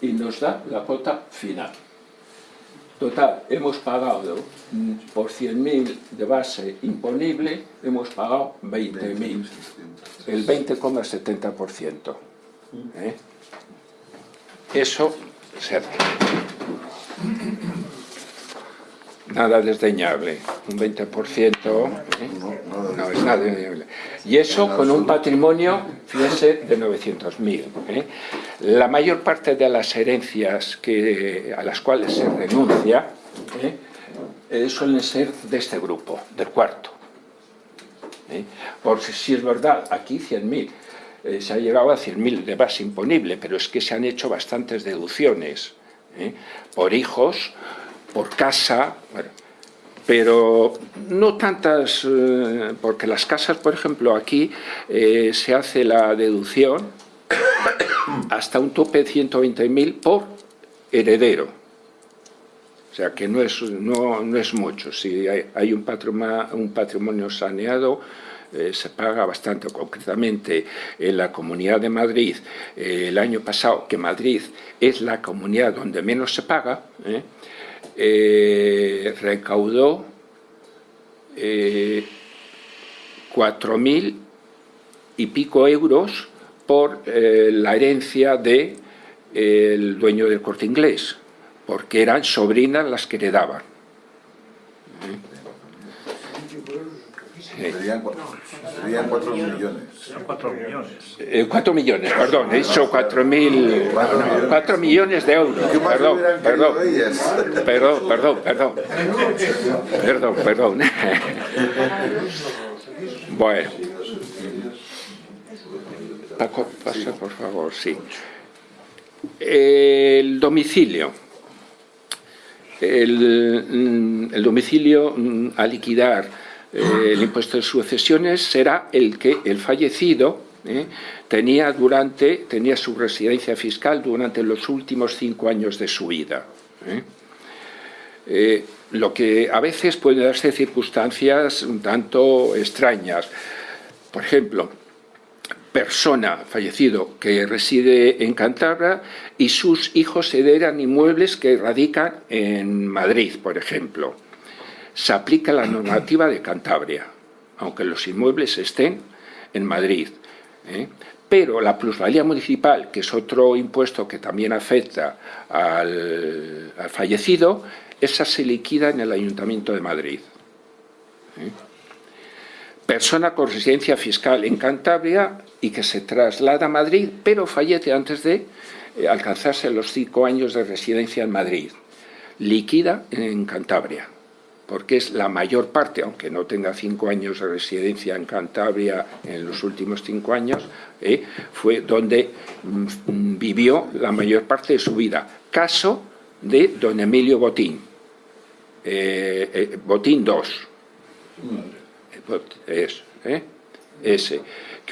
[SPEAKER 3] y nos da la cota final. Total, hemos pagado por 100.000 de base imponible, hemos pagado 20.000, el 20,70%. ¿eh? Eso se hace. Nada desdeñable, un 20%, ¿eh? no es nada desdeñable. Y eso con un patrimonio, fíjense, de 900.000. ¿eh? La mayor parte de las herencias que, a las cuales se renuncia ¿eh? Eh, suelen ser de este grupo, del cuarto. Porque si es verdad, aquí 100.000, eh, se ha llegado a 100.000 de base imponible, pero es que se han hecho bastantes deducciones por hijos, por casa, pero no tantas, eh, porque las casas, por ejemplo, aquí eh, se hace la deducción hasta un tope de 120.000 por heredero. O sea, que no es, no, no es mucho. Si hay, un, patrimonio, un patrimonio saneado, eh, se paga bastante. Concretamente, en la Comunidad de Madrid, el año pasado, que Madrid es la comunidad donde menos se paga, eh, recaudó eh, 4.000 y pico euros por eh, la herencia del de, el dueño del corte inglés, porque eran sobrinas las que heredaban.
[SPEAKER 1] Serían, serían 4 millones.
[SPEAKER 4] 4 millones.
[SPEAKER 3] Eh, 4 millones, perdón, he dicho 4 mil... 4 millones de euros,
[SPEAKER 1] ¿Qué más
[SPEAKER 3] perdón, perdón. Perdón, perdón, perdón. Perdón, perdón. Bueno. Paco, pasa por favor, sí. El domicilio. El, mm, el domicilio mm, a liquidar eh, el impuesto de sucesiones será el que el fallecido eh, tenía, durante, tenía su residencia fiscal durante los últimos cinco años de su vida. eh. Lo que a veces puede darse circunstancias un tanto extrañas. Por ejemplo, persona fallecido que reside en Cantabria y sus hijos heredan inmuebles que radican en Madrid, por ejemplo. Se aplica la normativa de Cantabria, aunque los inmuebles estén en Madrid. ¿eh? Pero la plusvalía municipal, que es otro impuesto que también afecta al, al fallecido, esa se liquida en el Ayuntamiento de Madrid. ¿eh? Persona con residencia fiscal en Cantabria y que se traslada a Madrid, pero fallece antes de eh, alcanzarse los cinco años de residencia en Madrid. Liquida en Cantabria, porque es la mayor parte, aunque no tenga cinco años de residencia en Cantabria en los últimos cinco años, eh, fue donde mm, vivió la mayor parte de su vida. Caso de don Emilio Botín, eh, eh, Botín 2, es, ese,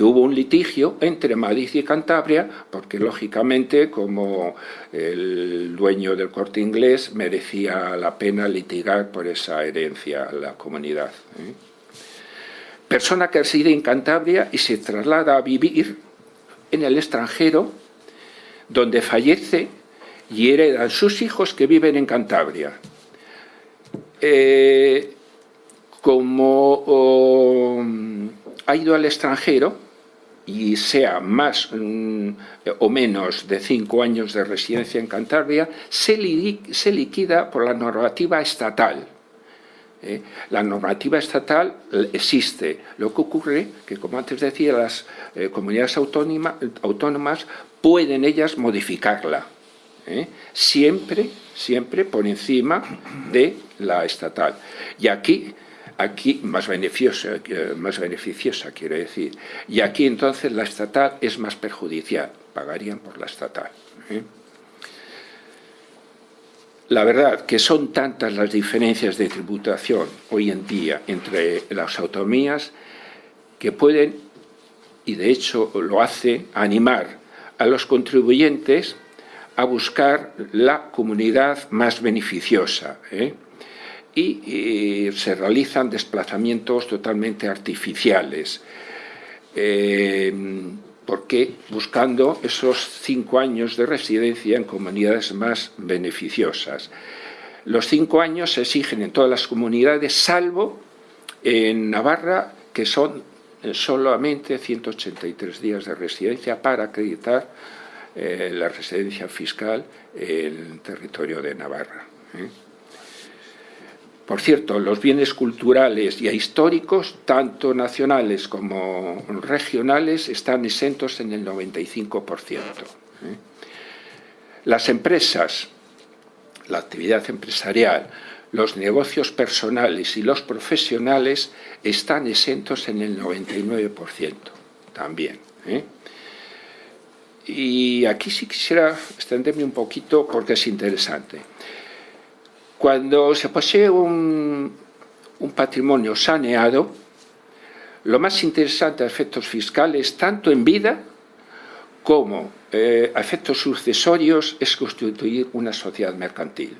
[SPEAKER 3] que hubo un litigio entre Madrid y Cantabria, porque lógicamente como el dueño del corte inglés merecía la pena litigar por esa herencia a la comunidad. ¿eh? Persona que reside en Cantabria y se traslada a vivir en el extranjero, donde fallece y heredan sus hijos que viven en Cantabria. Eh, como oh, ha ido al extranjero y sea más mm, o menos de cinco años de residencia en Cantabria, se, li se liquida por la normativa estatal. ¿eh? La normativa estatal existe. Lo que ocurre que, como antes decía, las eh, comunidades autónoma, autónomas pueden ellas modificarla. ¿eh? Siempre, siempre por encima de la estatal. Y aquí aquí más beneficiosa, más beneficiosa quiero decir, y aquí entonces la estatal es más perjudicial, pagarían por la estatal. ¿eh? La verdad que son tantas las diferencias de tributación hoy en día entre las autonomías que pueden, y de hecho lo hace, animar a los contribuyentes a buscar la comunidad más beneficiosa. ¿eh? Y, y, se realizan desplazamientos totalmente artificiales. Eh, porque buscando esos cinco años de residencia en comunidades más beneficiosas. Los cinco años se exigen en todas las comunidades, salvo en Navarra, que son solamente 183 días de residencia para acreditar eh, la residencia fiscal en el territorio de Navarra. ¿eh? Por cierto, los bienes culturales y históricos, tanto nacionales como regionales, están exentos en el 95%. ¿eh? Las empresas, la actividad empresarial, los negocios personales y los profesionales están exentos en el 99% también. ¿eh? Y aquí sí quisiera extenderme un poquito porque es interesante. Cuando se posee un, patrimonio saneado, lo más interesante a efectos fiscales, tanto en vida como eh, a efectos sucesorios, es constituir una sociedad mercantil.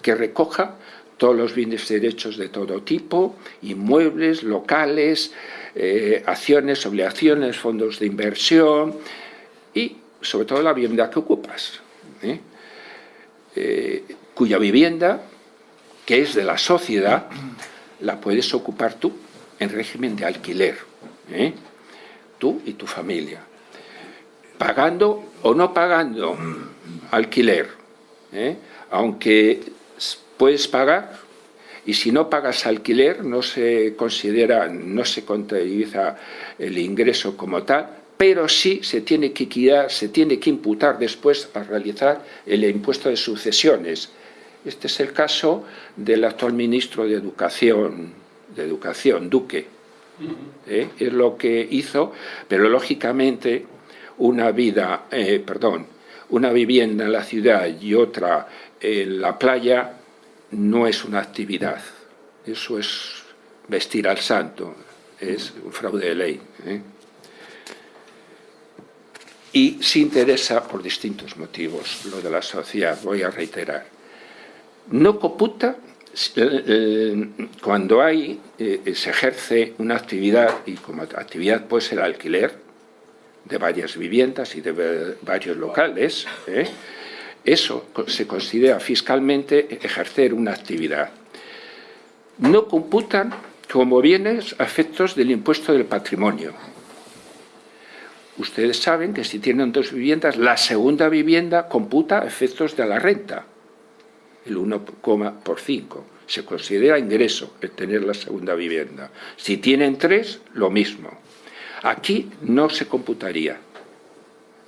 [SPEAKER 3] que recoja todos los bienes y derechos de todo tipo, inmuebles, locales, eh, acciones, obligaciones, fondos de inversión y sobre todo la vivienda que ocupas, ¿eh? Eh, cuya vivienda, que es de la sociedad, la puedes ocupar tú en régimen de alquiler, tú y tu familia, pagando o no pagando alquiler, aunque puedes pagar y si no pagas alquiler no se considera, no se contabiliza el ingreso como tal, pero sí se tiene que se tiene que imputar después a realizar el impuesto de sucesiones. Este es el caso del actual ministro de Educación, de Educación Duque. ¿eh? Es lo que hizo, pero lógicamente una vida, eh, perdón, una vivienda en la ciudad y otra en la playa no es una actividad, eso es vestir al santo, es un fraude de ley. ¿eh? Y se interesa por distintos motivos lo de la sociedad, voy a reiterar. No computa cuando hay, eh, se ejerce una actividad, y como actividad puede ser alquiler de varias viviendas y de varios locales, ¿eh? Eso se considera fiscalmente ejercer una actividad. No computan como bienes a efectos del impuesto del patrimonio. Ustedes saben que si tienen dos viviendas, la segunda vivienda computa efectos de la renta, el 1, por 5. Se considera ingreso el tener la segunda vivienda. Si tienen tres, lo mismo. Aquí no se computaría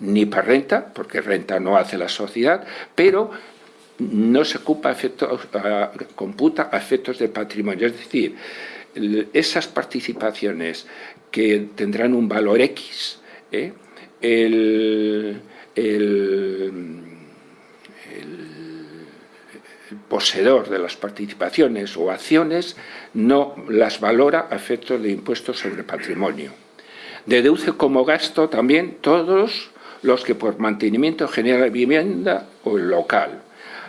[SPEAKER 3] ni para renta, porque renta no hace la sociedad, pero no se ocupa efectos, computa a efectos de patrimonio. Es decir, esas participaciones que tendrán un valor X, ¿eh? el, poseedor de las participaciones o acciones no las valora a efectos de impuestos sobre patrimonio. Deduce como gasto también todos los que por mantenimiento generan vivienda o el local,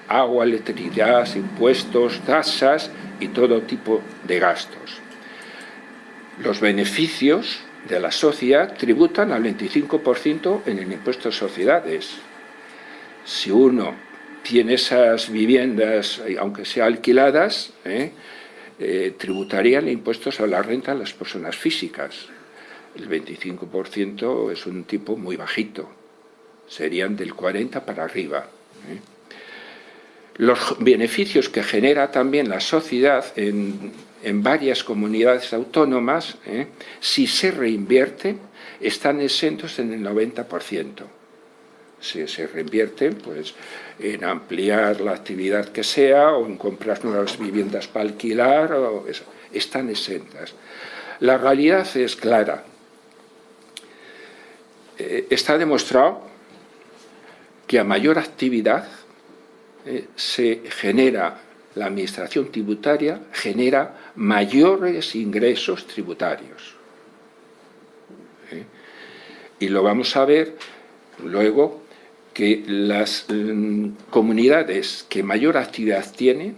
[SPEAKER 3] agua, electricidad, impuestos, tasas y todo tipo de gastos. Los beneficios de la sociedad tributan al 25% en el impuesto de sociedades. Si uno tiene esas viviendas, aunque sean alquiladas, ¿eh? eh, tributarían impuestos a la renta a las personas físicas. El 25% es un tipo muy bajito serían del 40 para arriba. ¿eh? Los beneficios que genera también la sociedad en, varias comunidades autónomas, ¿eh? si se reinvierten, están exentos en el 90%. Se reinvierten, pues en ampliar la actividad que sea o en comprar nuevas viviendas para alquilar, están exentas. La realidad es clara. Eh, está demostrado que a mayor actividad eh, se genera, la administración tributaria genera mayores ingresos tributarios. ¿Eh? Y lo vamos a ver luego que las mm, comunidades que mayor actividad tienen,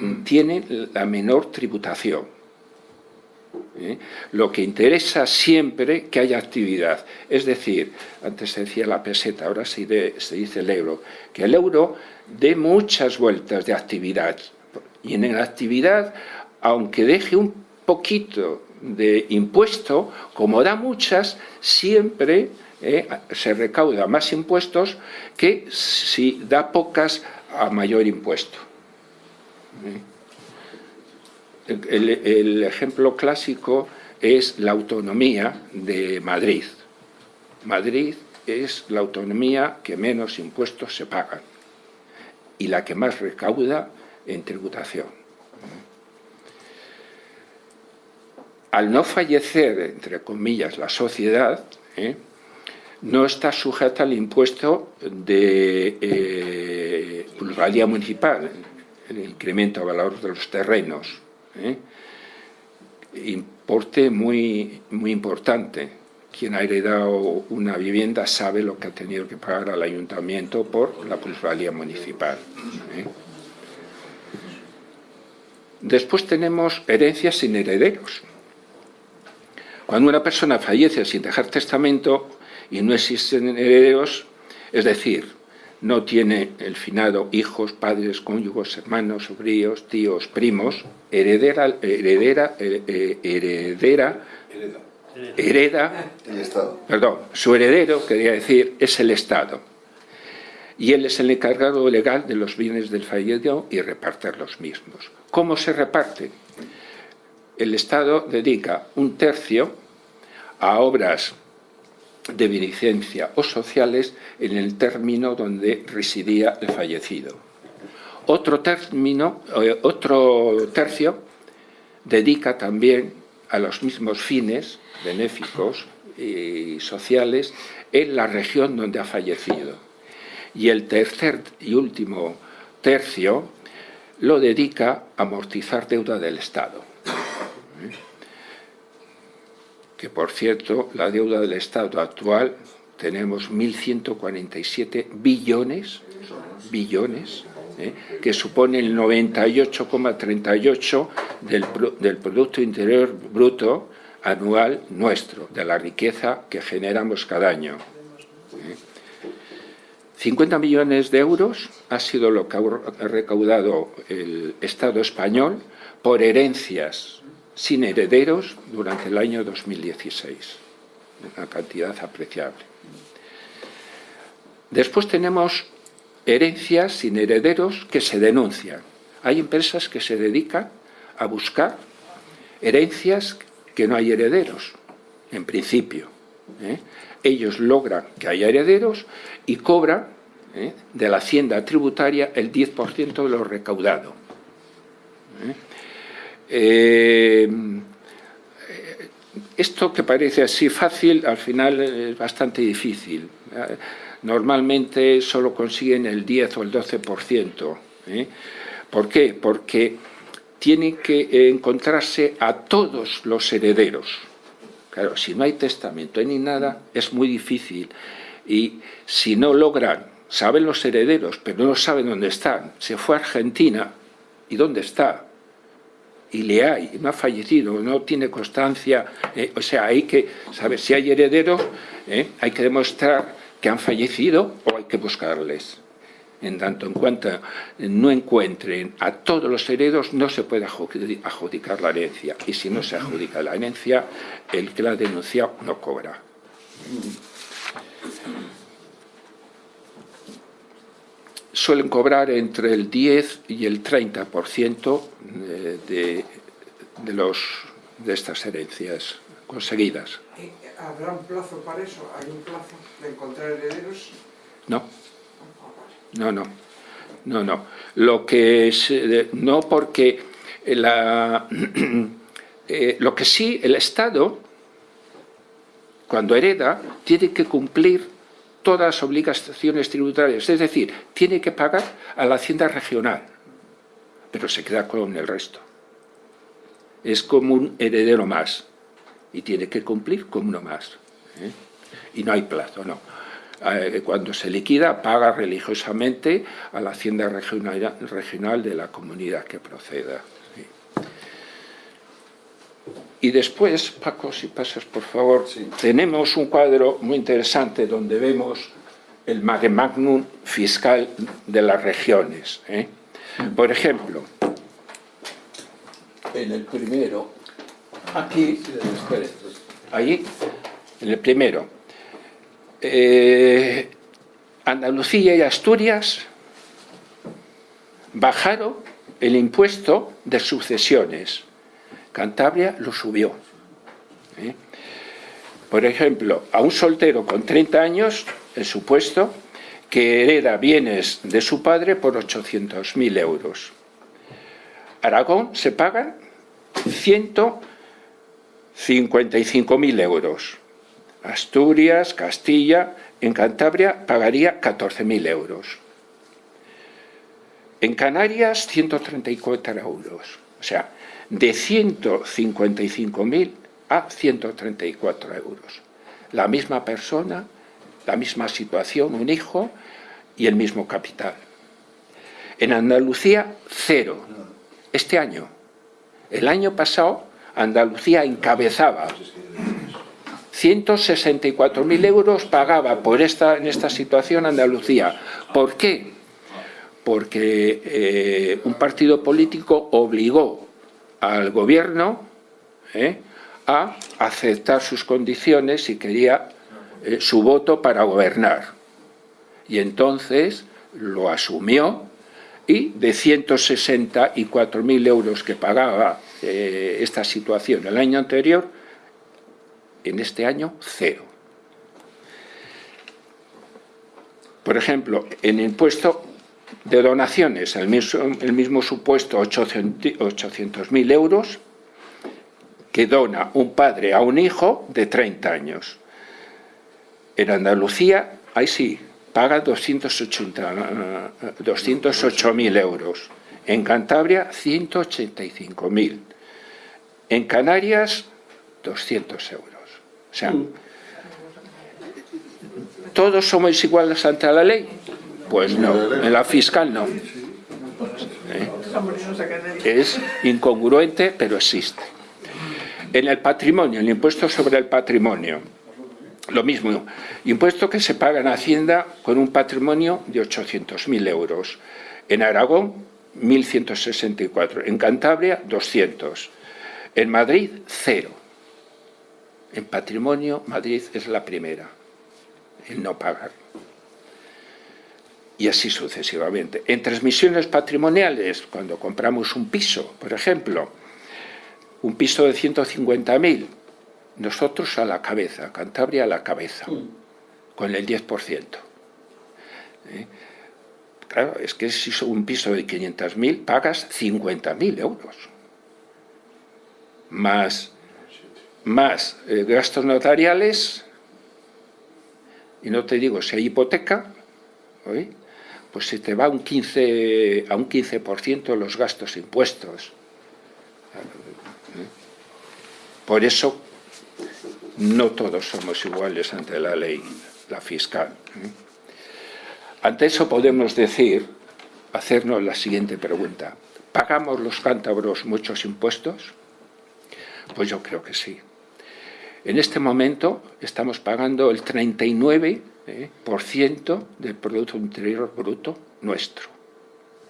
[SPEAKER 3] mm, tienen la menor tributación. ¿eh? Lo que interesa siempre que haya actividad. Es decir, antes se decía la peseta, ahora se, dice el euro, que el euro dé muchas vueltas de actividad. Y en la actividad, aunque deje un poquito de impuesto, como da muchas, siempre ¿eh? se recauda más impuestos que si da pocas a mayor impuesto. ¿eh? el, ejemplo clásico es la autonomía de Madrid. Madrid es la autonomía que menos impuestos se pagan y la que más recauda en tributación. Al no fallecer, entre comillas, la sociedad, ¿eh? No está sujeta al impuesto de eh, municipal, el incremento de valor de los terrenos. ¿eh? importe muy, muy importante. quien ha heredado una vivienda sabe lo que ha tenido que pagar al ayuntamiento por la plusvalía municipal. ¿eh? Después tenemos herencias sin herederos. Cuando una persona fallece sin dejar testamento y no existen herederos, es decir, no tiene el finado hijos, padres, cónyugos, hermanos, sobrinos, tíos, primos, heredera, heredera, eh, heredera, hereda,
[SPEAKER 1] el Estado.
[SPEAKER 3] perdón, su heredero, quería decir, es el Estado. Y él es el encargado legal de los bienes del fallecido y repartir los mismos. ¿Cómo se reparte? El Estado dedica un tercio a obras de beneficencia o sociales en el término donde residía el fallecido. Otro, término, eh, otro tercio dedica también a los mismos fines benéficos y sociales en la región donde ha fallecido. Y el tercer y último tercio lo dedica a amortizar deuda del Estado que por cierto, la deuda del Estado actual tenemos 1.147 billones, billones, ¿eh? que supone el 98,38 del, del Producto Interior Bruto anual nuestro, de la riqueza que generamos cada año. 50 ¿eh? millones de euros ha sido lo que ha recaudado el Estado español por herencias sin herederos durante el año 2016, una cantidad apreciable. Después tenemos herencias sin herederos que se denuncian. Hay empresas que se dedican a buscar herencias que no hay herederos, en principio. ¿eh? Ellos logran que haya herederos y cobran ¿eh? de la hacienda tributaria el 10% de lo recaudado. ¿eh? Eh, esto que parece así fácil, al final es bastante difícil. Normalmente solo consiguen el 10 o el 12%. ¿eh? ¿Por qué? Porque tienen que encontrarse a todos los herederos. Claro, si no hay testamento ni nada, es muy difícil. Y si no logran, saben los herederos, pero no saben dónde están. Se fue a Argentina, ¿y dónde está? Y le hay, no ha fallecido, no tiene constancia, eh, o sea, hay que saber si hay herederos, eh, hay que demostrar que han fallecido o hay que buscarles. En tanto en cuanto no encuentren a todos los herederos, no se puede adjudicar la herencia. Y si no se adjudica la herencia, el que la ha denunciado no cobra suelen cobrar entre el 10 y el 30% de, de, los, de estas herencias conseguidas.
[SPEAKER 4] ¿Habrá un plazo para eso? ¿Hay un plazo de encontrar herederos?
[SPEAKER 3] No. No, no. No, no. Lo que es, no porque la, eh, lo que sí el Estado, cuando hereda, tiene que cumplir todas las obligaciones tributarias, es decir, tiene que pagar a la hacienda regional, pero se queda con el resto. Es como un heredero más y tiene que cumplir como uno más. ¿eh? Y no hay plazo, no. Eh, cuando se liquida, paga religiosamente a la hacienda regional, regional de la comunidad que proceda. Y después, Paco, si pasas por favor, tenemos un cuadro muy interesante donde vemos el mare magnum fiscal de las regiones. ¿eh? Por ejemplo, en el primero, aquí, ahí, en el primero, eh, Andalucía y Asturias bajaron el impuesto de sucesiones Cantabria lo subió. ¿eh? Por ejemplo, a un soltero con 30 años, el supuesto, que hereda bienes de su padre por 800.000 euros. Aragón se pagan 155.000 euros. Asturias, Castilla, en Cantabria pagaría 14.000 euros. En Canarias, 134 euros. O sea, de 155.000 a 134 euros. la misma persona, la misma situación, un hijo y el mismo capital. En Andalucía, cero. Este año. El año pasado, Andalucía encabezaba 164.000 euros pagaba por esta, en esta situación Andalucía. ¿Por qué? Porque eh, un partido político obligó al gobierno eh, a aceptar sus condiciones y quería eh, su voto para gobernar. Y entonces lo asumió y de 164.000 euros que pagaba esta situación el año anterior, en este año cero. Por ejemplo, en impuesto de donaciones, el mismo, el mismo supuesto 800.000 euros que dona un padre a un hijo de 30 años. En Andalucía, ahí sí, paga 208.000 euros. En Cantabria, 185.000. En Canarias, 200 euros. O sea, ¿todos somos iguales ante la ley? Pues no, en la fiscal no. ¿Eh? Es incongruente, pero existe. En el patrimonio, el impuesto sobre el patrimonio, lo mismo, impuesto que se paga en Hacienda con un patrimonio de 800.000 euros. En Aragón, 1.164. En Cantabria, 200. En Madrid, cero. En patrimonio, Madrid es la primera en no pagar. Y así sucesivamente. En transmisiones patrimoniales, cuando compramos un piso, por ejemplo, un piso de 150.000, nosotros a la cabeza, Cantabria a la cabeza, con el 10%. ¿Eh? Claro, es que si es un piso de 500.000, pagas 50.000 euros. Más más eh, gastos notariales, y no te digo si hay hipoteca, pues se te va un 15, a un 15% los gastos impuestos. Por eso no todos somos iguales ante la ley, la fiscal. Ante eso podemos decir, hacernos la siguiente pregunta. ¿Pagamos los cántabros muchos impuestos? Pues yo creo que sí. En este momento estamos pagando el 39% eh, del Producto Interior Bruto nuestro,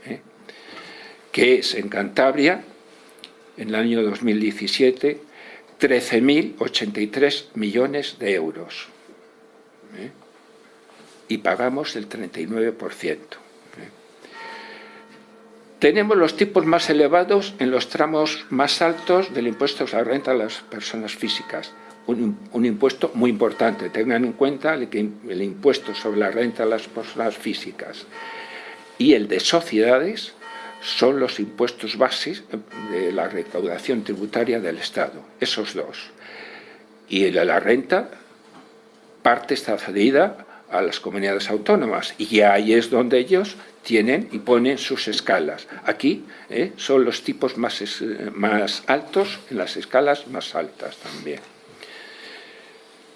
[SPEAKER 3] eh, que es en Cantabria, en el año 2017, 13.083 millones de euros. Eh, y pagamos el 39%. Tenemos los tipos más elevados en los tramos más altos del impuesto a la renta a las personas físicas, un, impuesto muy importante. Tengan en cuenta el, el impuesto sobre la renta de las personas físicas y el de sociedades son los impuestos bases de la recaudación tributaria del Estado, esos dos. Y la renta, parte está cedida a las comunidades autónomas y ahí es donde ellos tienen y ponen sus escalas. Aquí eh, son los tipos más, altos en las escalas más altas también.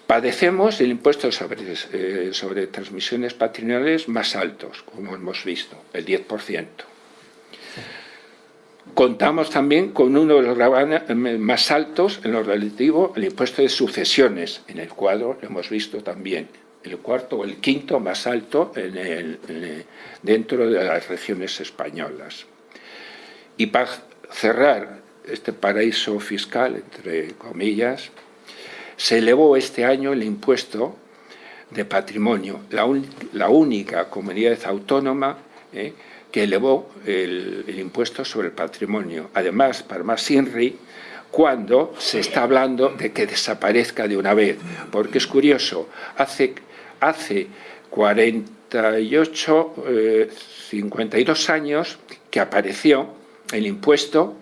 [SPEAKER 3] Padecemos el impuesto eh, sobre, transmisiones patrimoniales más altos, como hemos visto, el 10%. Contamos también con uno de los gravames más altos en lo relativo al impuesto de sucesiones, en el cuadro lo hemos visto también, el cuarto o el quinto más alto dentro de las regiones españolas. Y para cerrar este paraíso fiscal, entre comillas, se elevó este año el impuesto de patrimonio, la, única comunidad autónoma eh, que elevó el, impuesto sobre el patrimonio. Además, para más INRI, cuando se está hablando de que desaparezca de una vez, porque es curioso, hace, hace 48, 52 eh, años que apareció el impuesto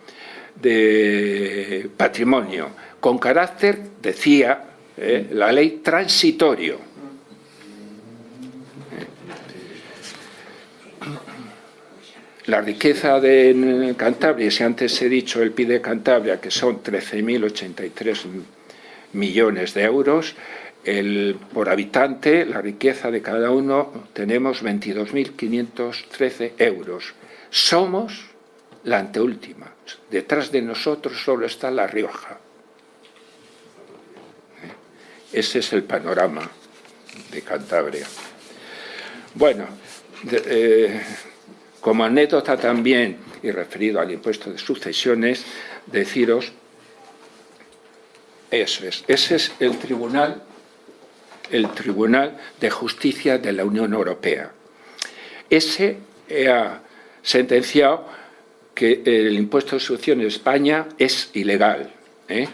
[SPEAKER 3] de patrimonio, con carácter, decía eh, la ley, transitorio. La riqueza de Cantabria, si antes he dicho el PIB de Cantabria, que son 13.083 millones de euros, el, por habitante, la riqueza de cada uno, tenemos 22.513 euros. Somos la anteúltima. Detrás de nosotros solo está La Rioja. ¿Eh? Ese es el panorama de Cantabria. Bueno, eh, como anécdota también, y referido al impuesto de sucesiones, deciros, eso es, ese es el tribunal, el Tribunal de Justicia de la Unión Europea. Ese ha sentenciado que el impuesto de sucesión en España es ilegal. ¿eh?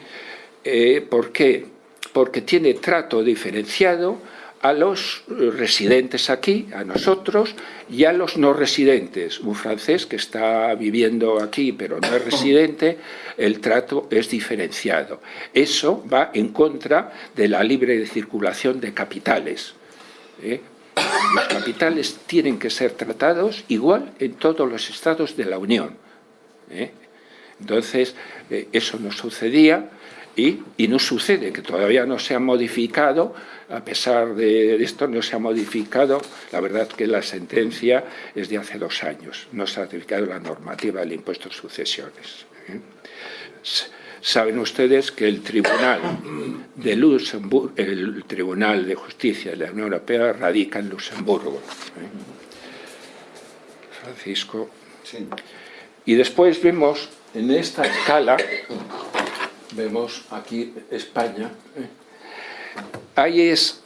[SPEAKER 3] Eh, ¿Por qué? Porque tiene trato diferenciado a los residentes aquí, a nosotros, y a los no residentes. Un francés que está viviendo aquí pero no es residente, el trato es diferenciado. Eso va en contra de la libre circulación de capitales. ¿eh? Los capitales tienen que ser tratados igual en todos los estados de la Unión. ¿eh? Entonces, eh, eso no sucedía y, y no sucede, que todavía no se ha modificado a pesar de esto no se ha modificado, la verdad que la sentencia es de hace dos años, no se ha modificado la normativa del impuesto de sucesiones. ¿eh? Saben ustedes que el Tribunal de Luxemburgo, el Tribunal de Justicia de la Unión Europea radica en Luxemburgo. ¿eh? Francisco. Y después vemos en esta escala, vemos aquí España, ¿eh? Ahí es,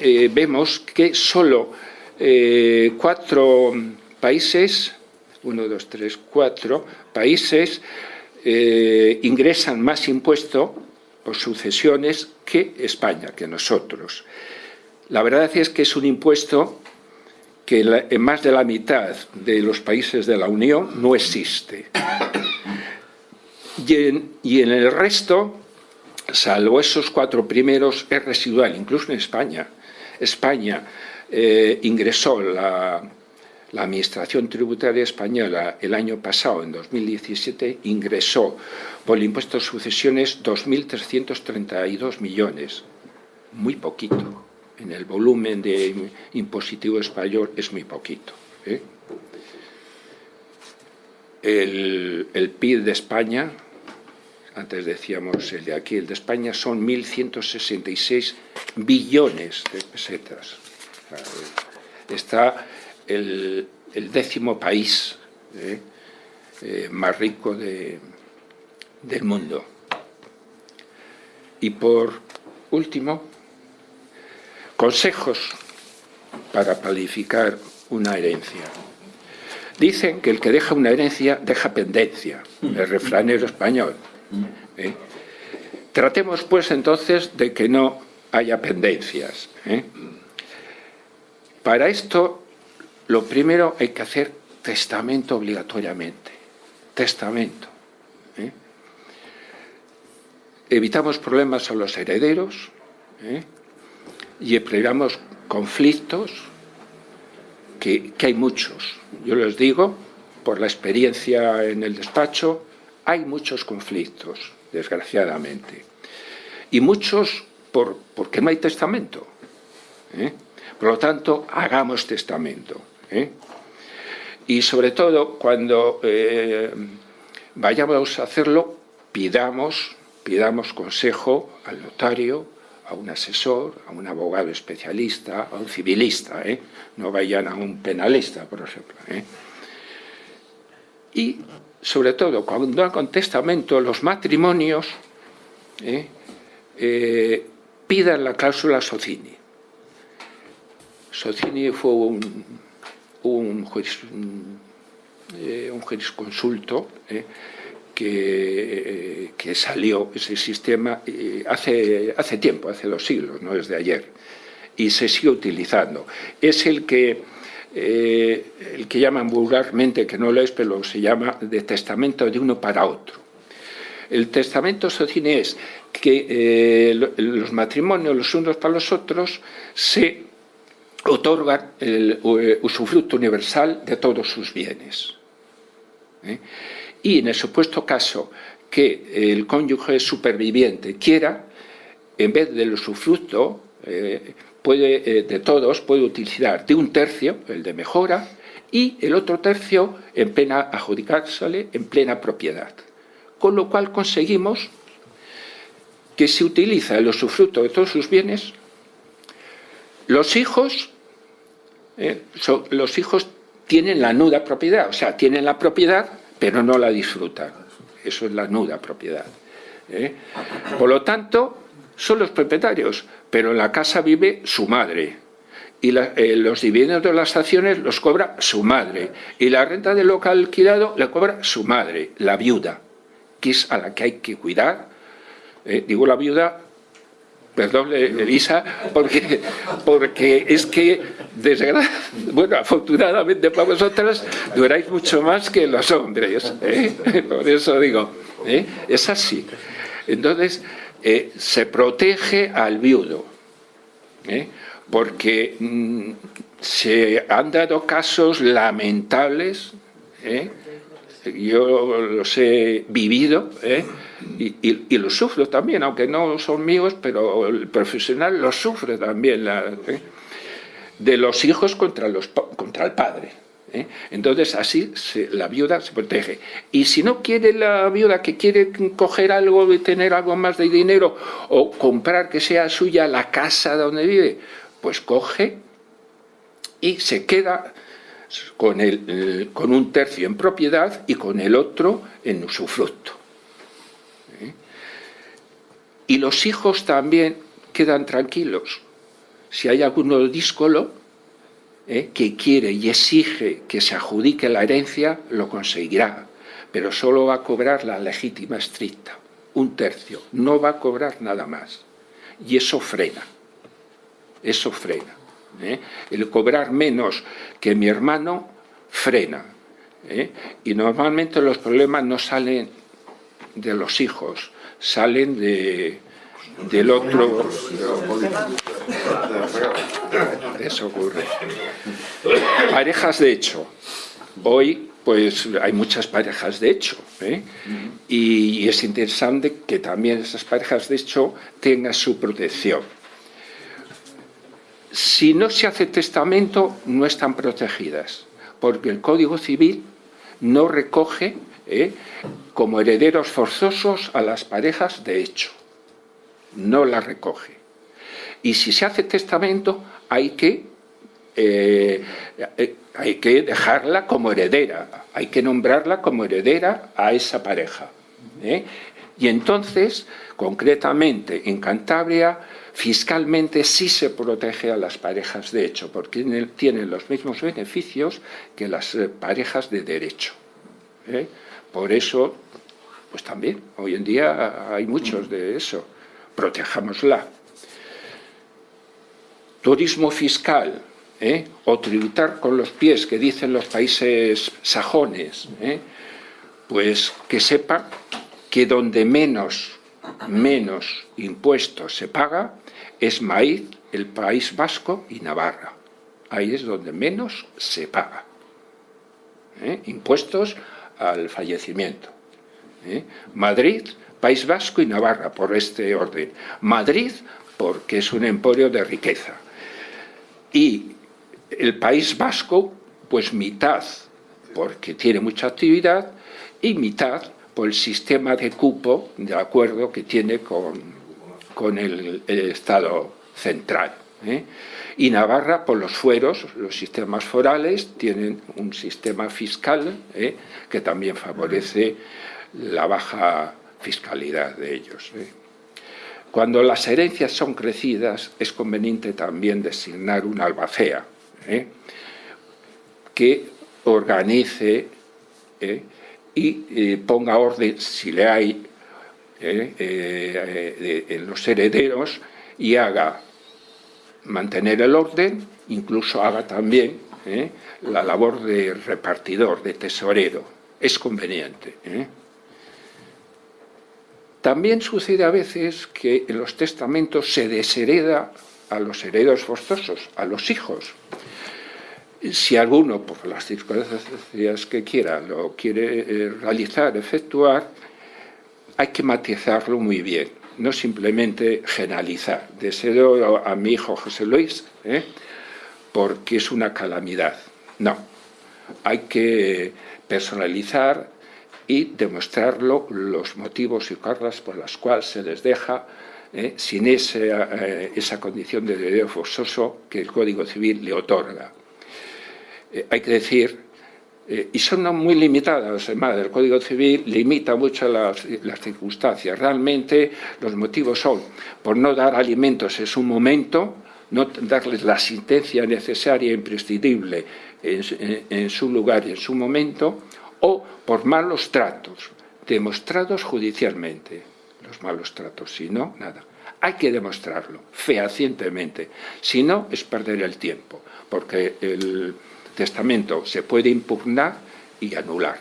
[SPEAKER 3] eh, vemos que solo eh, cuatro países, uno, dos, tres, cuatro países eh, ingresan más impuesto por sucesiones que España, que nosotros. La verdad es que es un impuesto que en más de la mitad de los países de la Unión no existe. y en el resto salvo esos cuatro primeros, es residual, incluso en España. España eh, ingresó la, Administración Tributaria Española el año pasado, en 2017, ingresó por el impuesto de sucesiones 2.332 millones. Muy poquito. En el volumen de impositivo español es muy poquito. ¿eh? El, el PIB de España antes decíamos el de aquí, el de España, son 1.166 billones de pesetas. Está el, décimo país ¿eh? Eh, más rico del mundo. Y por último, consejos para planificar una herencia. Dicen que el que deja una herencia deja pendencia, el refranero español. ¿Eh? Tratemos pues entonces de que no haya pendencias. ¿eh? Para esto, lo primero hay que hacer testamento obligatoriamente. Testamento. ¿eh? Evitamos problemas a los herederos y evitamos conflictos, que, que hay muchos. Yo les digo, por la experiencia en el despacho, hay muchos conflictos, desgraciadamente. Y muchos por, porque no hay testamento. ¿eh? Por lo tanto, hagamos testamento. ¿eh? Y sobre todo, cuando eh, vayamos a hacerlo, pidamos, pidamos consejo al notario, a un asesor, a un abogado especialista, a un civilista, no vayan a un penalista, por ejemplo. Y sobre todo cuando hagan testamento los matrimonios, ¿eh? Eh, pidan la cláusula Socini. Socini fue un, un, eh, jurisconsulto que, que, salió ese sistema hace, hace tiempo, hace dos siglos, no desde ayer, y se sigue utilizando. Es el que eh, el que llaman vulgarmente, que no lo es, pero se llama de testamento de uno para otro. El testamento socine es que eh, los matrimonios los unos para los otros se otorgan el eh, usufructo universal de todos sus bienes. Y en el supuesto caso que el cónyuge superviviente quiera, en vez del usufructo eh, puede, de todos, puede utilizar de un tercio, el de mejora, y el otro tercio en plena adjudicársele en plena propiedad. Con lo cual conseguimos que se utiliza el usufructo de todos sus bienes, los hijos, eh, los hijos tienen la nuda propiedad, o sea, tienen la propiedad, pero no la disfrutan. Eso es la nuda propiedad. ¿eh? Por lo tanto, son los propietarios, pero en la casa vive su madre, y eh, los dividendos de las acciones los cobra su madre y la renta del local alquilado la cobra su madre, la viuda, que es a la que hay que cuidar. Eh, digo la viuda, perdón Elisa, porque, porque es que, bueno, afortunadamente para vosotras duráis mucho más que los hombres, ¿eh? por eso digo, es así. Entonces, se protege al viudo porque mm, se han dado casos lamentables, ¿eh? yo los he vivido ¿eh? y, los sufro también, aunque no son míos, pero el profesional los sufre también, ¿eh? de los hijos contra, los, contra el padre. Entonces así la viuda se protege. Y si no quiere la viuda que quiere coger algo y tener algo más de dinero o comprar que sea suya la casa donde vive, pues coge y se queda con, el, con un tercio en propiedad y con el otro en usufructo. ¿Eh? Y los hijos también quedan tranquilos. Si hay alguno díscolo ¿eh? que quiere y exige que se adjudique la herencia, lo conseguirá, pero solo va a cobrar la legítima estricta, un tercio, no va a cobrar nada más. Y eso frena eso frena. ¿eh? El cobrar menos que mi hermano frena. ¿eh? Y normalmente los problemas no salen de los hijos, salen de, del otro... Eso ocurre. Parejas de hecho. Hoy pues hay muchas parejas de hecho. ¿eh? Y es interesante que también esas parejas de hecho tengan su protección si no se hace testamento, no están protegidas, porque el Código Civil no recoge ¿eh? como herederos forzosos a las parejas de hecho. No las recoge. Y si se hace testamento, hay que, eh, eh, hay que dejarla como heredera, hay que nombrarla como heredera a esa pareja. Y entonces, concretamente en Cantabria, fiscalmente sí se protege a las parejas de hecho, porque tienen los mismos beneficios que las eh, parejas de derecho. ¿eh? Por eso, pues también, hoy en día hay muchos de eso. Protejámosla. Turismo fiscal, ¿eh? o tributar con los pies, que dicen los países sajones, pues que sepa que donde menos, menos impuestos se paga es maíz, el País Vasco y Navarra. Ahí es donde menos se paga. ¿Eh? Impuestos al fallecimiento. ¿Eh? Madrid, País Vasco y Navarra, por este orden. Madrid, porque es un emporio de riqueza. Y el País Vasco, pues mitad, porque tiene mucha actividad, y mitad por el sistema de cupo, de acuerdo, que tiene con, con el, Estado central. ¿eh? Y Navarra, por los fueros, los sistemas forales, tienen un sistema fiscal ¿eh? que también favorece la baja fiscalidad de ellos. ¿eh? Cuando las herencias son crecidas, es conveniente también designar una albacea que organice y ponga orden, si le hay, eh, eh, en los herederos y haga mantener el orden, incluso haga también eh, la labor de repartidor, de tesorero. Es conveniente. También sucede a veces que en los testamentos se deshereda a los herederos forzosos, a los hijos. Si alguno, por las circunstancias que quiera, lo quiere realizar, efectuar, hay que matizarlo muy bien. no simplemente generalizar. Deseo a mi hijo José Luis, ¿eh? porque es una calamidad. No, hay que personalizar y demostrarlo los motivos y causas por las cuales se les deja ¿eh? sin eh, esa condición de derecho forzoso que el Código Civil le otorga. hay que decir eh, y son muy limitadas, además, el Código Civil limita mucho las, circunstancias. Realmente los motivos son por no dar alimentos en su momento, no darles la asistencia necesaria e imprescindible en, su lugar y en su momento, o por malos tratos, demostrados judicialmente, los malos tratos, si no, nada. Hay que demostrarlo fehacientemente, si no es perder el tiempo, porque el testamento se puede impugnar y anular.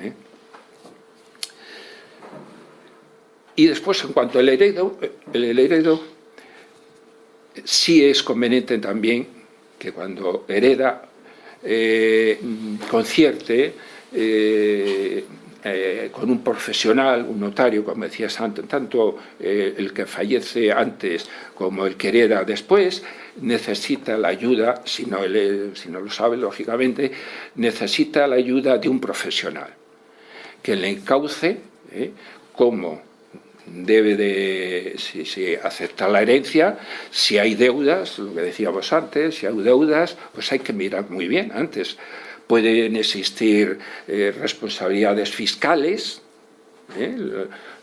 [SPEAKER 3] ¿eh? Y después, en cuanto al heredo, el heredo sí es conveniente también que cuando hereda eh, concierte eh, eh, con un profesional, un notario, como decías antes, tanto eh, el que fallece antes como el que hereda después, necesita la ayuda, si no, si no lo sabe, lógicamente, necesita la ayuda de un profesional que le encauce cómo debe de, si, si, acepta la herencia, si hay deudas, lo que decíamos antes, si hay deudas, pues hay que mirar muy bien antes pueden existir eh, responsabilidades fiscales. ¿eh?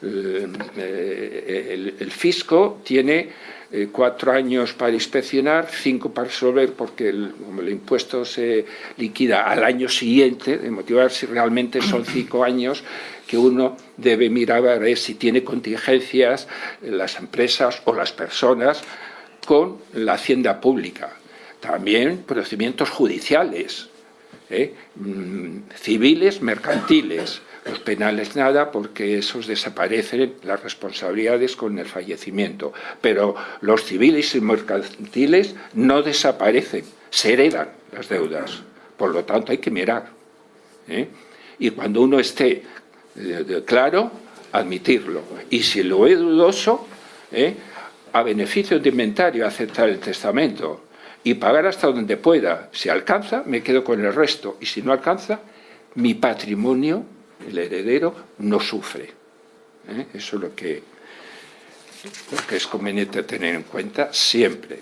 [SPEAKER 3] El, el, fisco tiene eh, cuatro años para inspeccionar, cinco para resolver, porque el, el impuesto se liquida al año siguiente, de motivar si realmente son cinco años que uno debe mirar a ver si tiene contingencias las empresas o las personas con la hacienda pública. También procedimientos judiciales, ¿eh? Mm, civiles, mercantiles. Los penales nada, porque esos desaparecen las responsabilidades con el fallecimiento. Pero los civiles y mercantiles no desaparecen, se heredan las deudas. Por lo tanto, hay que mirar. ¿eh? Y cuando uno esté eh, claro, admitirlo. Y si lo es dudoso, a beneficio de inventario aceptar el testamento y pagar hasta donde pueda. Si alcanza, me quedo con el resto. Y si no alcanza, mi patrimonio, el heredero, no sufre. ¿Eh? Eso es lo que, lo que es conveniente tener en cuenta siempre.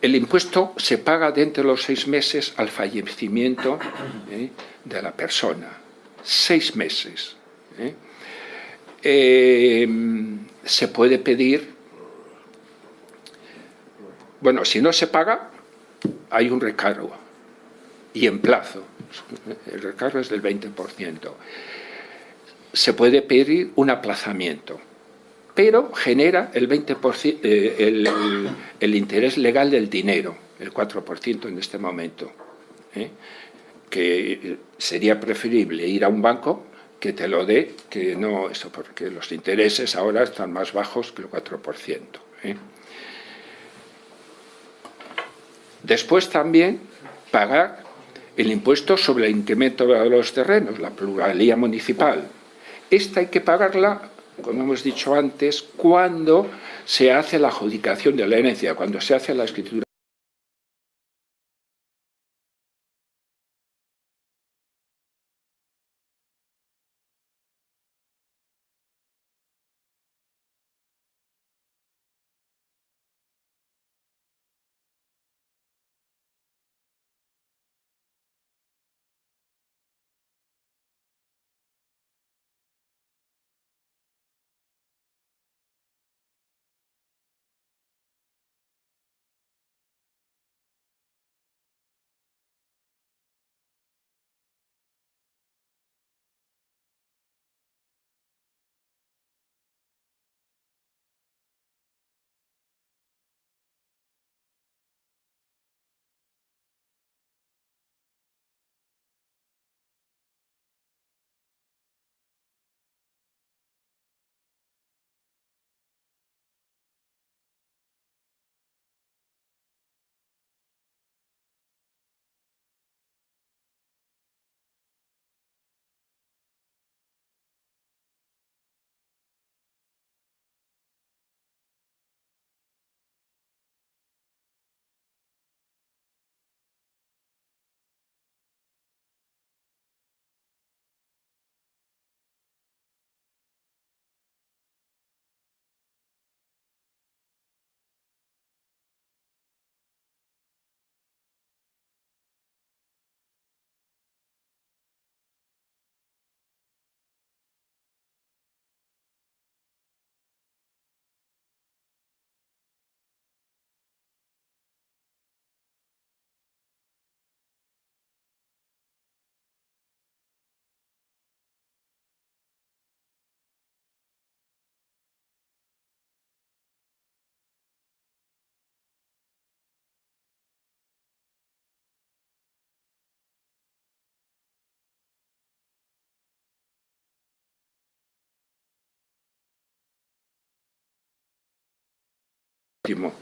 [SPEAKER 3] El impuesto se paga dentro de los seis meses al fallecimiento ¿eh? de la persona. Seis meses. ¿eh? se puede pedir bueno, si no se paga, hay un recargo y en plazo. El recargo es del 20%. Se puede pedir un aplazamiento, pero genera el 20% eh, el, interés legal del dinero, el 4% en este momento. ¿eh? Que sería preferible ir a un banco que te lo dé, que no eso, porque los intereses ahora están más bajos que el 4%. ¿eh? Después también pagar el impuesto sobre el incremento de los terrenos, la pluralía municipal. Esta hay que pagarla, como hemos dicho antes, cuando se hace la adjudicación de la herencia, cuando se hace la escritura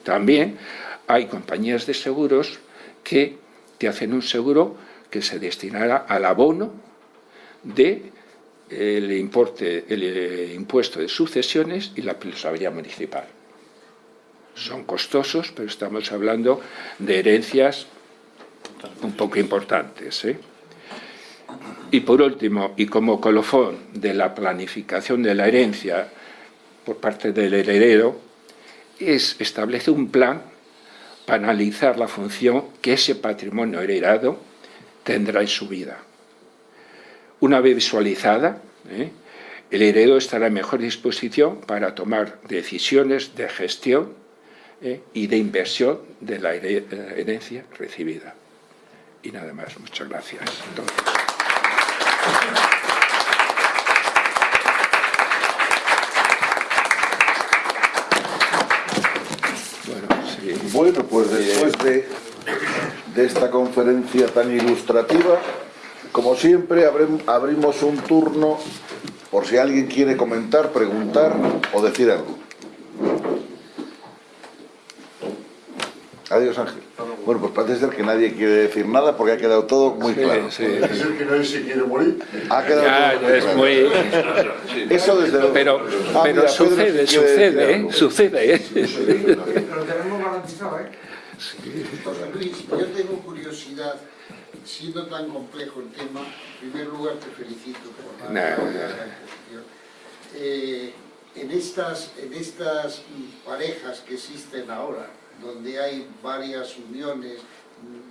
[SPEAKER 3] También hay compañías de seguros que te hacen un seguro que se destinará al abono de el importe, el eh, impuesto de sucesiones y la plusvalía municipal. Son costosos, pero estamos hablando de herencias un poco importantes. ¿eh? Y por último, y como colofón de la planificación de la herencia por parte del heredero, es establece un plan para analizar la función que ese patrimonio heredado tendrá en su vida. Una vez visualizada, ¿eh? el heredero estará en mejor disposición para tomar decisiones de gestión ¿eh? y de inversión de la herencia recibida. Y nada más, muchas gracias.
[SPEAKER 1] Bueno, pues después de, de esta conferencia tan ilustrativa, como siempre abrimos un turno por si alguien quiere comentar, preguntar o decir algo. Adiós Ángel. Bueno, pues parece ser que nadie quiere decir nada porque ha quedado todo muy claro.
[SPEAKER 5] Sí. Parece ser que nadie se ere morir.
[SPEAKER 1] Ha quedado
[SPEAKER 3] ya,
[SPEAKER 1] todo muy
[SPEAKER 3] es
[SPEAKER 1] claro.
[SPEAKER 3] muy...
[SPEAKER 1] Eso desde luego.
[SPEAKER 3] Pero,
[SPEAKER 1] Ah,
[SPEAKER 3] pero
[SPEAKER 1] mira,
[SPEAKER 3] sucede,
[SPEAKER 1] quiere
[SPEAKER 3] sucede, ¿eh? Sucede, ¿eh?
[SPEAKER 4] ¿Eh?
[SPEAKER 6] José Luis, yo tengo curiosidad, siendo tan complejo el tema, en primer lugar te felicito por la,
[SPEAKER 3] No, no.
[SPEAKER 6] Eh, en estas, en estas parejas que existen ahora, donde hay varias uniones,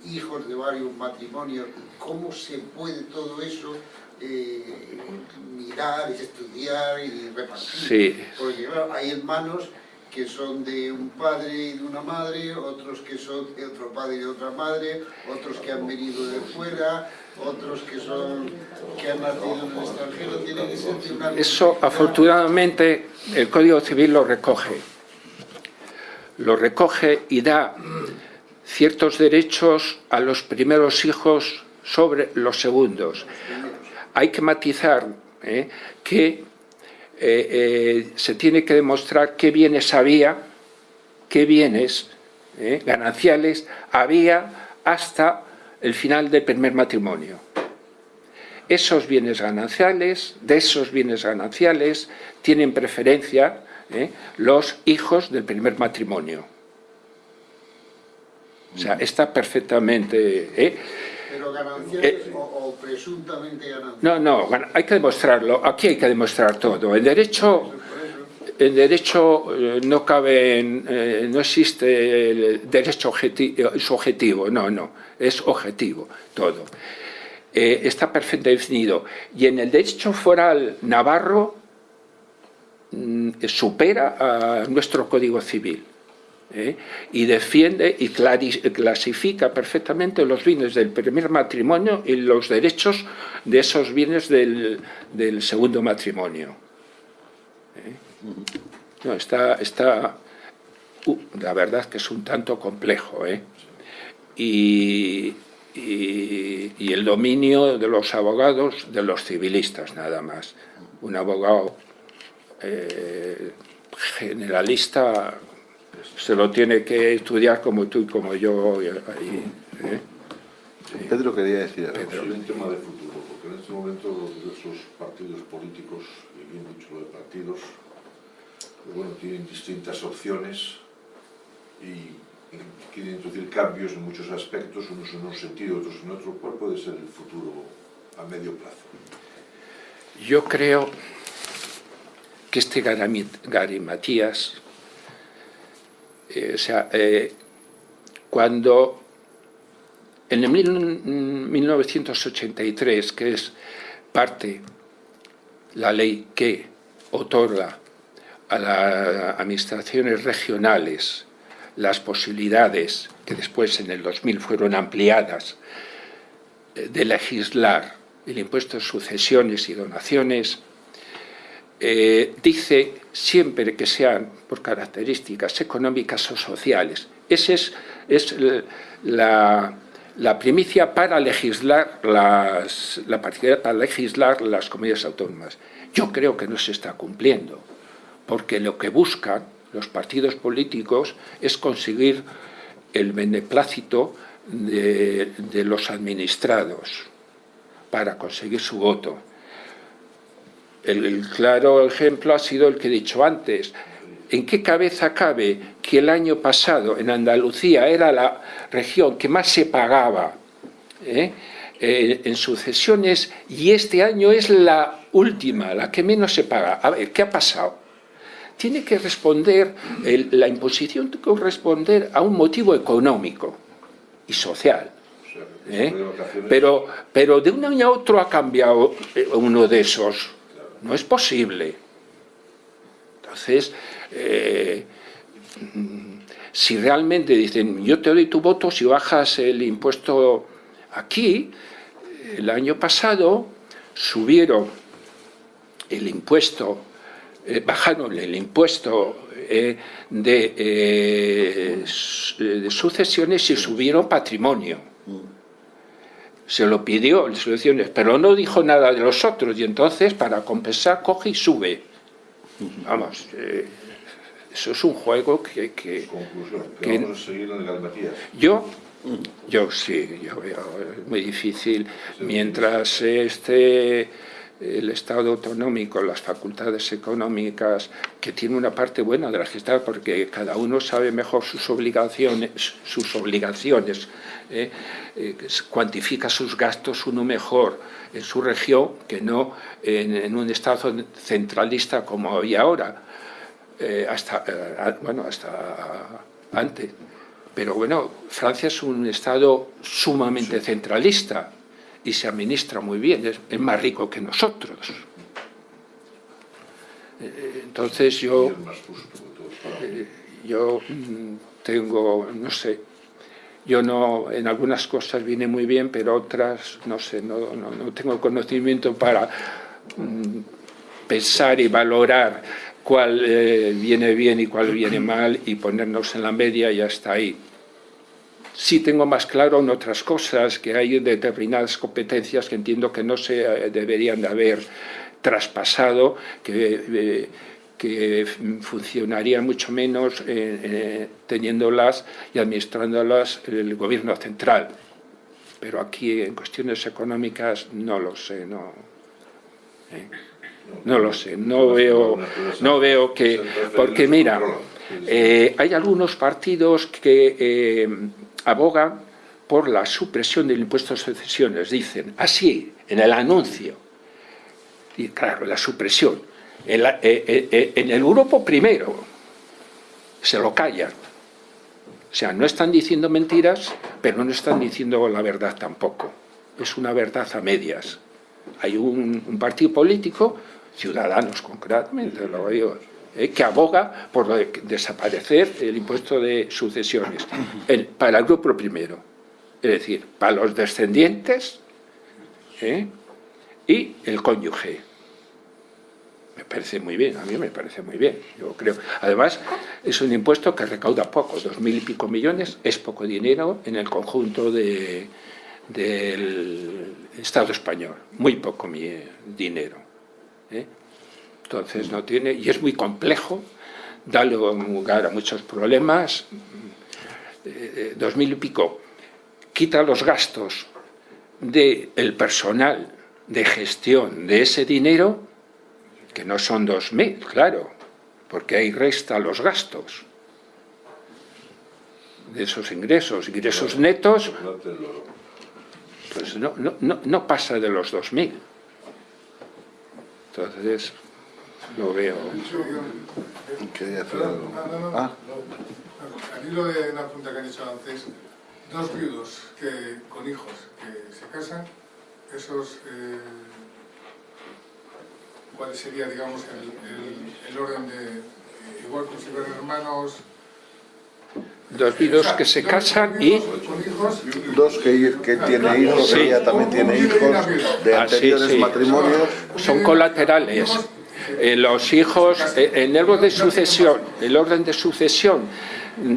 [SPEAKER 6] hijos de varios matrimonios, ¿cómo se puede todo eso eh, mirar, estudiar y repartir?
[SPEAKER 3] Sí.
[SPEAKER 6] Porque claro, hay hermanos que son de un padre y de una madre, otros que son de otro padre y de otra madre, otros que han venido de fuera, otros que son que han nacido en el extranjero, tiene que ser de una
[SPEAKER 3] Eso, afortunadamente, el Código Civil lo recoge. Lo recoge y da ciertos derechos a los primeros hijos sobre los segundos. Hay que matizar ¿eh? que eh, eh, se tiene que demostrar qué bienes había, qué bienes ¿eh? gananciales había hasta el final del primer matrimonio esos bienes gananciales, de esos bienes gananciales, tienen preferencia ¿eh? los hijos del primer matrimonio. O sea, está perfectamente... ¿eh?
[SPEAKER 6] Pero gananciales o, o presuntamente gananciales.
[SPEAKER 3] No, no, hay que demostrarlo. Aquí hay que demostrar todo. En derecho, en derecho eh, no cabe, en- eh, no existe el derecho objeti- eh, subjetivo, no, no, es objetivo todo. Eh, está perfectamente definido. Y en el derecho foral navarro mm, supera a nuestro Código Civil. ¿Eh? y defiende y clasifica perfectamente los bienes del primer matrimonio y los derechos de esos bienes del, del segundo matrimonio. ¿eh? No, está, está uh, la verdad que es un tanto complejo. ¿eh? Y, y- el dominio de los abogados, de los civilistas nada más. Un abogado generalista se lo tiene que estudiar como tú y como yo. y- y, ¿eh?
[SPEAKER 1] Pedro quería decir algo.
[SPEAKER 5] Sobre un tema de futuro, porque en este momento los diversos partidos políticos, y bien dicho lo de partidos, pues bueno, tienen distintas opciones y, quieren introducir cambios en muchos aspectos, unos en un sentido, otros en otro. ¿Cuál puede ser el futuro a medio plazo?
[SPEAKER 3] Yo creo que este Garimatías, eh, o sea, eh, cuando en el mil- 1983, que es parte la ley que otorga a las administraciones regionales las posibilidades que después en el 2000 fueron ampliadas eh, de legislar el impuesto de sucesiones y donaciones, eh, dice siempre que sean por características económicas o sociales. Esa es, la, primicia para legislar las, la particularidad para legislar las comunidades autónomas. Yo creo que no se está cumpliendo, porque lo que buscan los partidos políticos es conseguir el beneplácito de los administrados para conseguir su voto. El, el, claro ejemplo ha sido el que he dicho antes. ¿En qué cabeza cabe que el año pasado en Andalucía era la región que más se pagaba eh, eh, en sucesiones y este año es la última, la que menos se paga? A ver, ¿qué ha pasado? Tiene que responder, el, la imposición tiene que responder a un motivo económico y social. ¿eh? Pero, pero de un año a otro ha cambiado eh, uno de esos. No es posible. Entonces, eh, si realmente dicen, yo te doy tu voto si bajas el impuesto aquí, el año pasado subieron el impuesto, eh, bajaron el impuesto eh, de, de sucesiones y subieron patrimonio se lo pidió en soluciones, pero no dijo nada de los otros y entonces para compensar coge y sube. Vamos, eh, eso es un juego que... que,
[SPEAKER 5] que,
[SPEAKER 3] yo, yo sí, yo veo, es muy difícil. Mientras este el Estado autonómico, las facultades económicas, que tiene una parte buena de la gestión, porque cada uno sabe mejor sus obligaciones, sus obligaciones eh, eh, cuantifica sus gastos uno mejor en su región que no en, en un Estado centralista como había ahora, eh, hasta, bueno, hasta antes. Pero bueno, Francia es un Estado sumamente centralista, y se administra muy bien, es, es más rico que nosotros. Eh, entonces yo, eh, yo mm, tengo, no sé, yo no, en algunas cosas vine muy bien, pero otras, no sé, no, no, no tengo conocimiento para mm, pensar y valorar cuál eh, viene bien y cuál viene mal y ponernos en la media y hasta ahí. Sí tengo más claro en otras cosas, que hay determinadas competencias que entiendo que no se eh, deberían de haber traspasado, que, eh, que funcionarían mucho menos eh, eh, teniéndolas y administrándolas el gobierno central. Pero aquí en cuestiones económicas no lo sé, no, eh, no lo sé, no veo, no veo que... Porque mira, eh, hay algunos partidos que eh, abogan por la supresión del impuesto de sucesiones, dicen, así, en el anuncio, y claro, la supresión, en, la, eh, eh, en el grupo primero, se lo callan, o sea, no están diciendo mentiras, pero no están diciendo la verdad tampoco, es una verdad a medias. Hay un, un partido político, Ciudadanos concretamente, lo digo, eh, que aboga por desaparecer el impuesto de sucesiones para el grupo primero, es decir, para los descendientes ¿eh? y el cónyuge. Me parece muy bien, a mí me parece muy bien, yo creo. Además, es un impuesto que recauda poco, dos mil y pico millones, es poco dinero en el conjunto de, del Estado español, muy poco dinero. ¿eh? Entonces no tiene, y es muy complejo, da lugar a muchos problemas. Eh, dos mil y pico, quita los gastos del personal de gestión de ese dinero, que no son dos mil, claro, porque ahí resta los gastos de esos ingresos, ingresos netos, pues no, no, no, no pasa de los dos mil. Entonces, lo veo.
[SPEAKER 1] Quería hacer algo.
[SPEAKER 7] no, no, no,
[SPEAKER 1] Ah.
[SPEAKER 7] Al hilo de una pregunta que han hecho antes, dos viudos que, con hijos que se casan, esos, eh, ¿cuál sería, digamos, el, el- el orden de, eh, igual como si fueran hermanos?
[SPEAKER 3] Dos viudos que se casan y...
[SPEAKER 7] viudos Con hijos,
[SPEAKER 1] Dos que, que tiene hijos,
[SPEAKER 3] Sí.
[SPEAKER 1] ella también tiene hijos de
[SPEAKER 3] Ah, sí,
[SPEAKER 1] anteriores
[SPEAKER 3] sí.
[SPEAKER 1] matrimonios.
[SPEAKER 3] son colaterales. Eh, los hijos, eh, en el orden de sucesión, el orden de sucesión,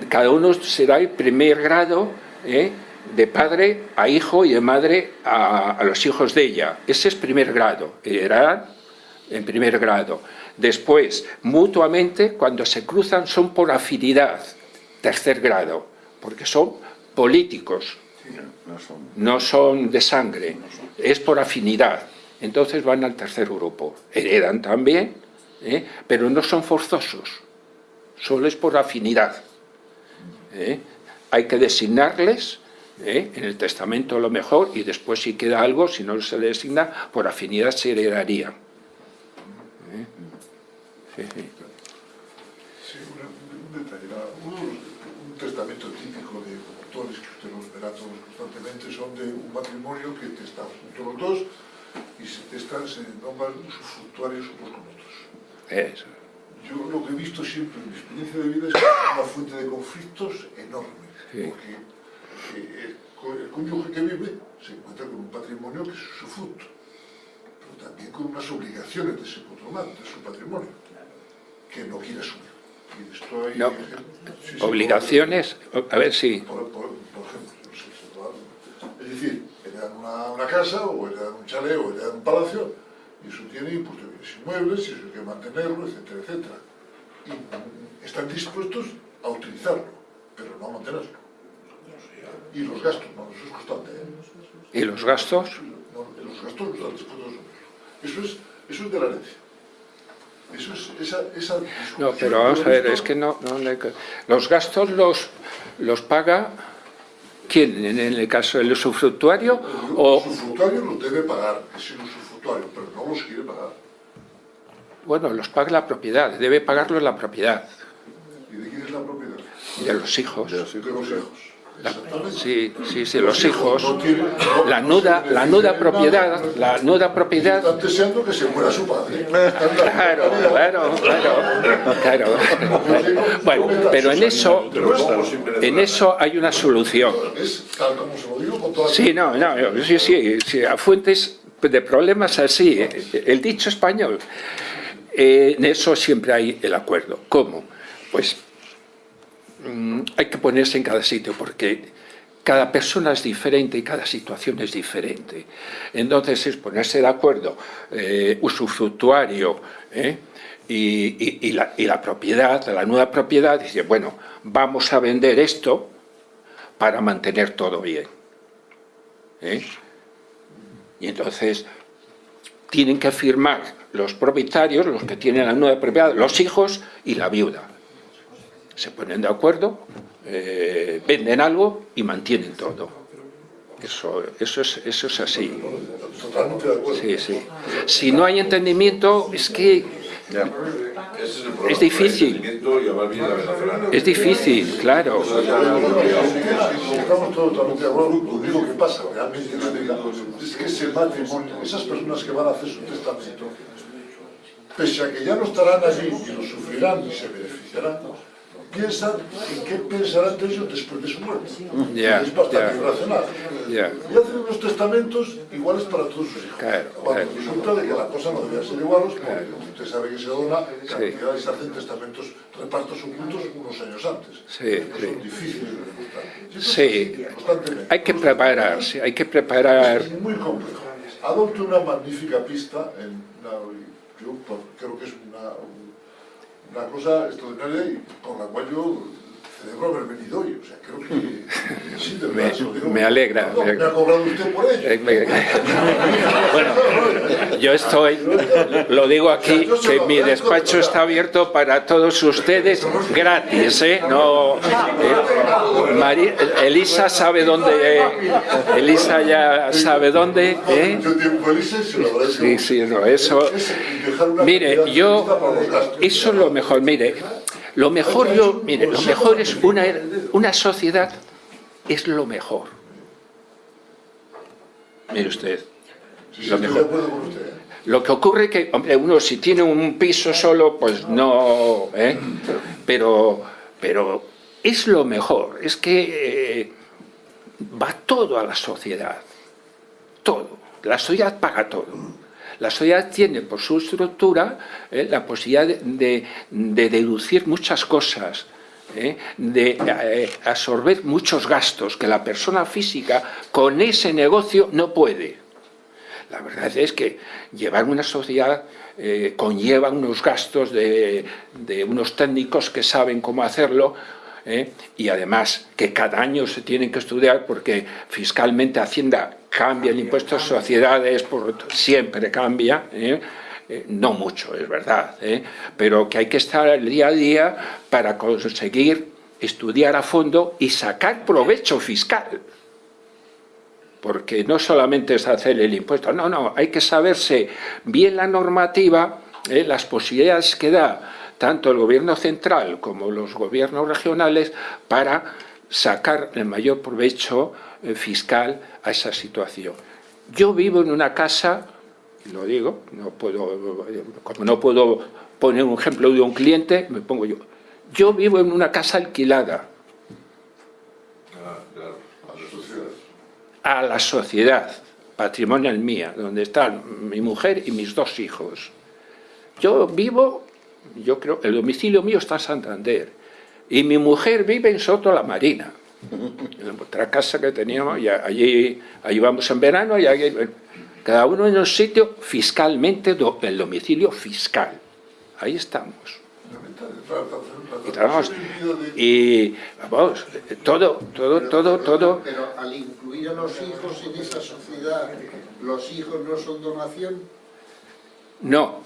[SPEAKER 3] cada uno será el primer grado eh, de padre a hijo y de madre a, a, los hijos de ella. Ese es primer grado. En primer grado. Después, mutuamente, cuando se cruzan son por afinidad, tercer grado, porque son políticos, no son de sangre, es por afinidad. Entonces van al tercer grupo. Heredan también, ¿eh? pero no son forzosos, solo es por afinidad. ¿eh? Hay que designarles ¿eh? en el testamento lo mejor y después si queda algo, si no se le designa, por afinidad se heredaría. ¿Eh? Sí, sí.
[SPEAKER 5] Sí, un detalle. uno- un testamento típico de autores que usted los verá todos constantemente son de un matrimonio que están juntos los dos y se testan, se nombran usufructuarios unos con otros.
[SPEAKER 3] Eso.
[SPEAKER 5] Yo lo que he visto siempre en mi experiencia de vida es que es una fuente de conflictos enorme,
[SPEAKER 3] Sí.
[SPEAKER 5] porque eh, el, cónyuge que vive se encuentra con un patrimonio que es su fruto, pero también con unas obligaciones de ese patrimonio, de su patrimonio, que no quiere asumir. Y esto hay
[SPEAKER 3] No. Obligaciones, a ver si...
[SPEAKER 5] Por, por- por ejemplo, es decir, heredan una, una casa o heredan un chalet o heredan un palacio y eso tiene pues, bienes inmuebles y eso hay que mantenerlo, etcétera, etcétera. Y están dispuestos a utilizarlo, pero no a mantenerlo. Y los gastos, no, eso es constante. ¿eh?
[SPEAKER 3] ¿Y los gastos?
[SPEAKER 5] No, los gastos los están dispuestos a asumir. Eso es, eso es de la herencia. Eso es esa, esa
[SPEAKER 3] No, pero vamos a ver, es que no... no los gastos los, los paga... ¿Quién? ¿En el caso del usufructuario?
[SPEAKER 5] El
[SPEAKER 3] O,
[SPEAKER 5] usufructuario los debe pagar, es el usufructuario, pero no los quiere pagar.
[SPEAKER 3] bueno, los paga la propiedad, debe pagarlos la propiedad
[SPEAKER 5] ¿Y de quién es la propiedad?
[SPEAKER 3] de los hijos.
[SPEAKER 5] De los hijos.
[SPEAKER 3] La- sí, sí, sí, los hijos. La nuda, la nuda propiedad, la nuda propiedad
[SPEAKER 5] Están deseando que se muera su padre.
[SPEAKER 3] Claro, claro, claro, claro. Bueno, pero en eso, en eso hay una solución. Sí, no, no, sí, sí, sí, a fuentes de problemas así, eh, el dicho español, eh, en eso siempre hay el acuerdo. ¿Cómo? Pues hay que ponerse en cada sitio porque cada persona es diferente y cada situación es diferente. Entonces es ponerse de acuerdo, eh, usufructuario ¿eh? y, y- y la, y la propiedad, la nueva propiedad, dice, bueno, vamos a vender esto para mantener todo bien. ¿eh? Y entonces tienen que firmar los propietarios, los que tienen la nueva propiedad, los hijos y la viuda. Se ponen de acuerdo, eh, venden algo y mantienen todo. Eso, eso, es, eso es así.
[SPEAKER 5] Totalmente de acuerdo.
[SPEAKER 3] Sí, sí. Si no hay entendimiento, es que es difícil. Es difícil, claro.
[SPEAKER 5] Estamos todos totalmente de acuerdo. Lo único que pasa realmente es que ese matrimonio, esas personas que van a hacer su testamento, pese a que ya no estarán allí y lo sufrirán y se beneficiarán, piensan en qué pensarán de ellos después de su muerte.
[SPEAKER 3] Ya,
[SPEAKER 5] es bastante
[SPEAKER 3] ya.
[SPEAKER 5] irracional.
[SPEAKER 3] Ya.
[SPEAKER 5] Y hacen unos testamentos iguales para todos sus hijos.
[SPEAKER 3] Claro,
[SPEAKER 5] Cuando
[SPEAKER 3] claro.
[SPEAKER 5] resulta de que la cosa no debía ser igual, porque usted sabe que se dona cantidades, se hacen testamentos, repartos ocultos unos años antes.
[SPEAKER 3] Sí, sí.
[SPEAKER 5] son difíciles de.
[SPEAKER 3] Sí, hay que prepararse, hay que preparar.
[SPEAKER 5] Es muy complejo. Adopte una magnífica pista, en una- yo creo que es una, una cosa extraordinaria y con la cual yo celebro haber venido hoy. O sea, creo que sí, de verdad,
[SPEAKER 3] Me-
[SPEAKER 5] digo.
[SPEAKER 3] me alegra,
[SPEAKER 5] No,
[SPEAKER 3] me-
[SPEAKER 5] ha cobrado usted por ello.
[SPEAKER 3] Eh, me- Bueno, yo estoy, lo digo aquí, que mi despacho está abierto para todos ustedes gratis, ¿eh? No, eh, Mari- Elisa sabe dónde, Elisa ya sabe dónde, ¿eh? Sí, sí, no, eso... Mire, yo, eso es lo mejor, mire, lo mejor yo, mire, lo mejor es una, una sociedad, es lo mejor. Mire usted, lo mejor. Lo que ocurre que, hombre, uno si tiene un piso solo, pues no, ¿eh? pero, pero es lo mejor, es que eh, va todo a la sociedad, todo, la sociedad paga todo. La sociedad tiene por su estructura eh, la posibilidad de, de- de deducir muchas cosas, ¿eh? de eh, absorber muchos gastos que la persona física con ese negocio no puede. La verdad es que llevar una sociedad conlleva unos gastos de, unos técnicos que saben cómo hacerlo ¿eh? y además que cada año se tienen que estudiar porque fiscalmente Hacienda cambia el impuesto a sociedades, por, siempre cambia, ¿eh? no mucho, es verdad, pero que hay que estar el día a día para conseguir estudiar a fondo y sacar provecho fiscal porque no solamente es hacer el impuesto, no, no, hay que saberse bien la normativa, eh, las posibilidades que da tanto el gobierno central como los gobiernos regionales para sacar el mayor provecho eh, fiscal a esa situación. Yo vivo en una casa, lo digo, no puedo, como no puedo poner un ejemplo de un cliente, me pongo yo. Yo vivo en una casa alquilada, a la sociedad patrimonial mía, donde están mi mujer y mis dos hijos. Yo vivo, yo creo, el domicilio mío está en Santander, y mi mujer vive en Soto la Marina, en otra casa que teníamos, y allí, allí vamos en verano, y allí, cada uno en un sitio fiscalmente, el domicilio fiscal. Ahí estamos. Y, trabajamos, y vamos, todo, todo, todo, todo.
[SPEAKER 6] Pero al incluir a los hijos en esa sociedad, ¿los hijos no son donación?
[SPEAKER 3] No,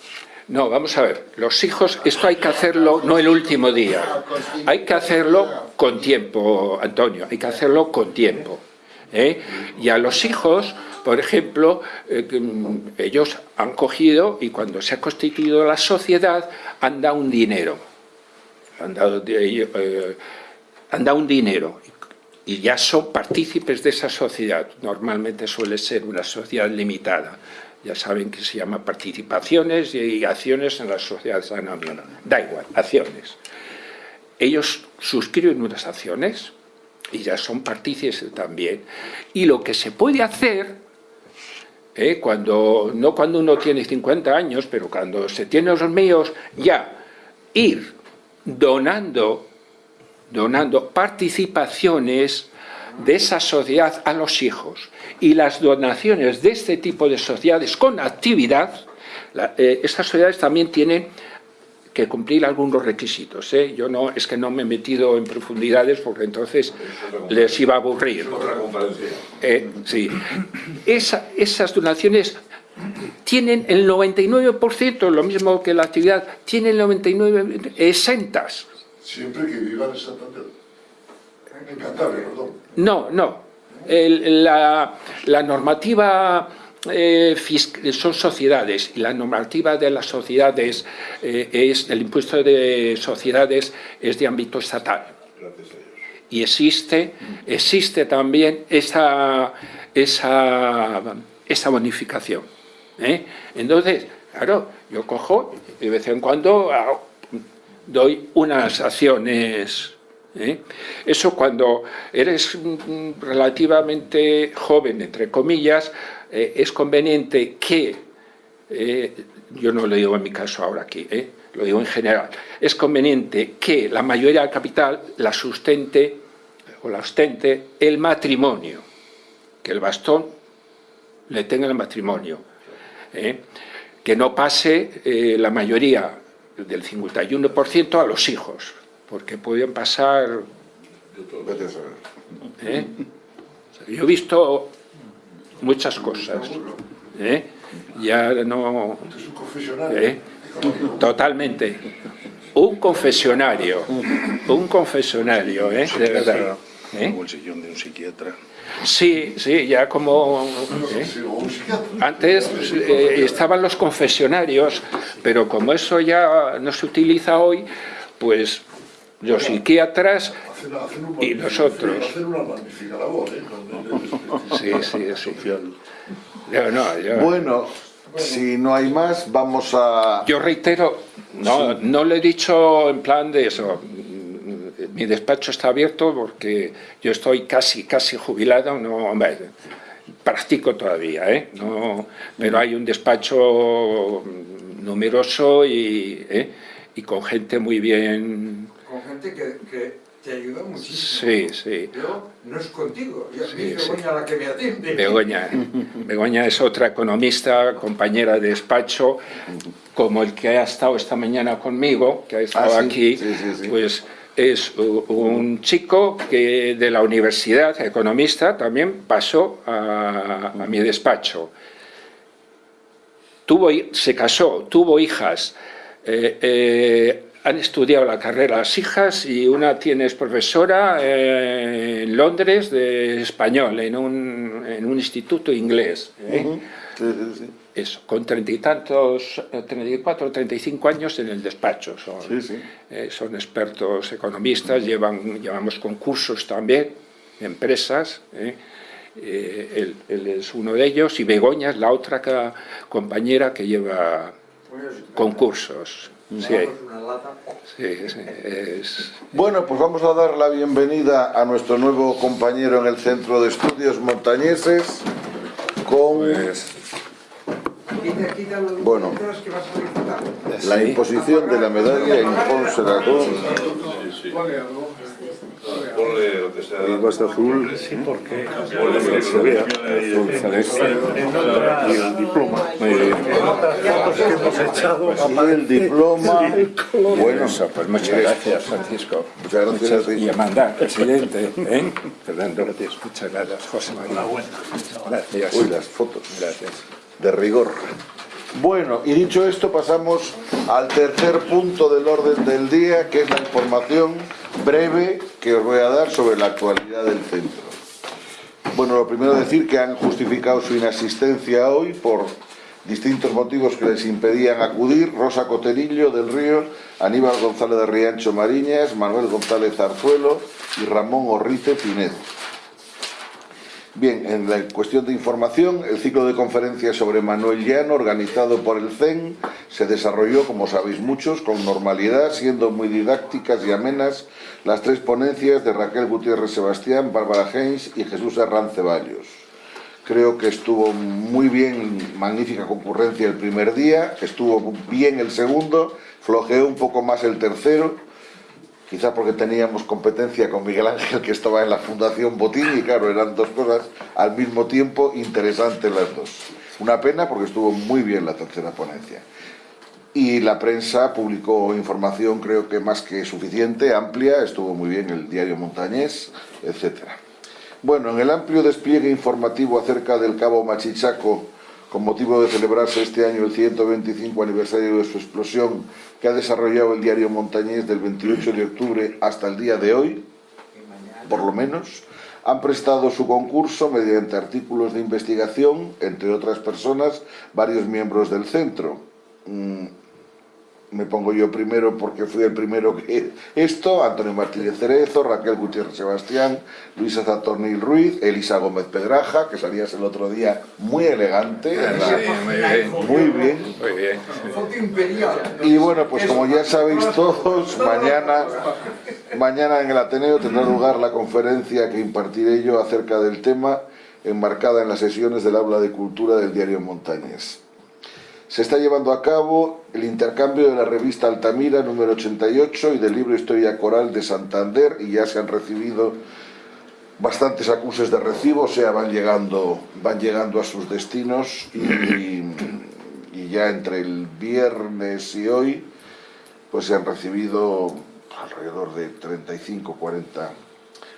[SPEAKER 3] no, vamos a ver, los hijos, esto hay que hacerlo no el último día, hay que hacerlo con tiempo, Antonio, hay que hacerlo con tiempo. ¿eh? Y a los hijos, por ejemplo, eh, ellos han cogido y cuando se ha constituido la sociedad han dado un dinero han dado, eh, han dado un dinero y ya son partícipes de esa sociedad. Normalmente suele ser una sociedad limitada. Ya saben que se llama participaciones y acciones en las sociedades anónimas. Da igual, acciones. Ellos suscriben unas acciones y ya son partícipes también. Y lo que se puede hacer, eh, cuando, no cuando uno tiene 50 años, pero cuando se tiene los míos, ya ir donando, donando participaciones de esa sociedad a los hijos. Y las donaciones de este tipo de sociedades con actividad, eh, estas sociedades también tienen que cumplir algunos requisitos. ¿eh? Yo no, es que no me he metido en profundidades porque entonces les iba a aburrir. Eh, sí. esas donaciones tienen el 99%, lo mismo que la actividad, tienen el 99% exentas.
[SPEAKER 5] Siempre que vivan en Santander. En Cantabria, perdón.
[SPEAKER 3] No, no. la, normativa eh, son sociedades y la normativa de las sociedades eh, es el impuesto de sociedades es de ámbito estatal y existe existe también esa esa, esa bonificación ¿eh? Entonces, claro, yo cojo y de vez en cuando doy unas acciones. ¿Eh? Eso cuando eres relativamente joven, entre comillas, eh, es conveniente que, yo no lo digo en mi caso ahora aquí, lo digo en general, es conveniente que la mayoría del capital la sustente o la ostente el matrimonio, que el bastón le tenga el matrimonio ¿eh? que no pase eh, la mayoría del 51% a los hijos, porque pueden pasar... ¿eh? Yo he visto muchas cosas. Ya no... Totalmente. Un confesionario, un confesionario, de verdad.
[SPEAKER 2] Como el sillón de un psiquiatra.
[SPEAKER 3] Sí, sí, ya como... ¿eh? Antes eh, estaban los confesionarios, pero como eso ya no se utiliza hoy, pues los psiquiatras y nosotros. Sí, sí, sí.
[SPEAKER 1] Bueno, si no hay más, vamos a...
[SPEAKER 3] Yo reitero, no, no lo he dicho en plan de eso, mi despacho está abierto porque yo estoy casi, casi jubilado, no, practico todavía, ¿eh? no, pero hay un despacho numeroso y, ¿eh? y con gente muy bien...
[SPEAKER 4] Gente que, que te ayudó muchísimo.
[SPEAKER 3] Sí, sí.
[SPEAKER 4] Yo no es contigo, yo,
[SPEAKER 3] Sí,
[SPEAKER 4] a mí es
[SPEAKER 3] sí.
[SPEAKER 4] Begoña la que me atiende.
[SPEAKER 3] Begoña. Begoña es otra economista, compañera de despacho, como el que ha estado esta mañana conmigo, que ha estado
[SPEAKER 1] Ah, sí,
[SPEAKER 3] aquí,
[SPEAKER 1] sí, sí, sí.
[SPEAKER 3] pues es un chico que de la universidad, economista, también pasó a, a mi despacho. Tuvo, se casó, tuvo hijas, eh, eh, han estudiado la carrera las hijas y una tiene es profesora eh, en Londres de español, en un, en un instituto inglés. ¿eh?
[SPEAKER 1] Sí, sí, sí.
[SPEAKER 3] Eso, con treinta y tantos, eh, 34 treinta y cinco años en el despacho. Son,
[SPEAKER 1] Sí,
[SPEAKER 3] eh, son expertos economistas, llevan, llevamos concursos también, empresas. él, él es uno de ellos y Begoña es la otra compañera que lleva
[SPEAKER 4] Pues,
[SPEAKER 3] concursos. Sí, sí, sí, es-
[SPEAKER 1] Bueno, pues vamos a dar la bienvenida a nuestro nuevo compañero en el Centro de Estudios Montañeses con
[SPEAKER 4] los
[SPEAKER 1] Bueno.
[SPEAKER 4] solicitar.
[SPEAKER 1] la imposición de la medalla in conservatum
[SPEAKER 7] Ponle.
[SPEAKER 5] Ponle lo que sea.
[SPEAKER 2] Vas de azul, sí, porque se vea
[SPEAKER 3] azul celeste.
[SPEAKER 2] y el diploma.
[SPEAKER 3] Muy bien.
[SPEAKER 2] Fotos que hemos echado
[SPEAKER 1] y el diploma. Bueno,
[SPEAKER 3] pues muchas gracias, Francisco.
[SPEAKER 1] Muchas gracias a ti.
[SPEAKER 3] Y Amanda, presidente. ¿eh? Fernando, muchas gracias. José María. Gracias.
[SPEAKER 1] Uy, las fotos.
[SPEAKER 3] Gracias.
[SPEAKER 1] de rigor. Bueno, y dicho esto, pasamos al tercer punto del orden del día, que es la información breve que os voy a dar sobre la actualidad del centro. Bueno, lo primero decir que han justificado su inasistencia hoy por distintos motivos que les impedían acudir Rosa Coterillo del Río, Aníbal González de Riancho Mariñas, Manuel González Zarzuelo y Ramón Orrice Pinedo. Bien, en la cuestión de información, el ciclo de conferencias sobre Manuel Llano, organizado por el CEN, se desarrolló, como sabéis muchos, con normalidad, siendo muy didácticas y amenas las tres ponencias de Raquel Gutiérrez Sebastián, Bárbara Heinz y Jesús Herrán Ceballos. Creo que estuvo muy bien, magnífica concurrencia el primer día, estuvo bien el segundo, flojeó un poco más el tercero, quizá porque teníamos competencia con Miguel Ángel que estaba en la Fundación Botín y claro, eran dos cosas al mismo tiempo interesantes las dos. Una pena porque estuvo muy bien la tercera ponencia. Y la prensa publicó información creo que más que suficiente, amplia, estuvo muy bien el diario Montañés, etcétera. Bueno, en el amplio despliegue informativo acerca del Cabo Machichaco, con motivo de celebrarse este año el 125 aniversario de su explosión, que ha desarrollado el diario Montañés del 28 de octubre hasta el día de hoy, por lo menos, han prestado su concurso mediante artículos de investigación, entre otras personas, varios miembros del centro. Me pongo yo primero porque fui el primero que esto, Antonio Martínez Cerezo, Raquel Gutiérrez Sebastián, Luisa Zatornil Ruiz, Elisa Gómez Pedraja, que salías el otro día muy elegante, ¿verdad?
[SPEAKER 3] muy bien.
[SPEAKER 1] muy bien.
[SPEAKER 3] Muy bien.
[SPEAKER 4] Foto imperial.
[SPEAKER 1] Y bueno, pues como ya sabéis todos, mañana, mañana en el Ateneo tendrá lugar la conferencia que impartiré yo acerca del tema, enmarcada en las sesiones del aula de cultura del diario Montañés. Se está llevando a cabo el intercambio de la revista Altamira número 88 y del libro Historia Coral de Santander y ya se han recibido bastantes acuses de recibo, o sea, van llegando, van llegando a sus destinos y, y ya entre el viernes y hoy pues se han recibido alrededor de 35 40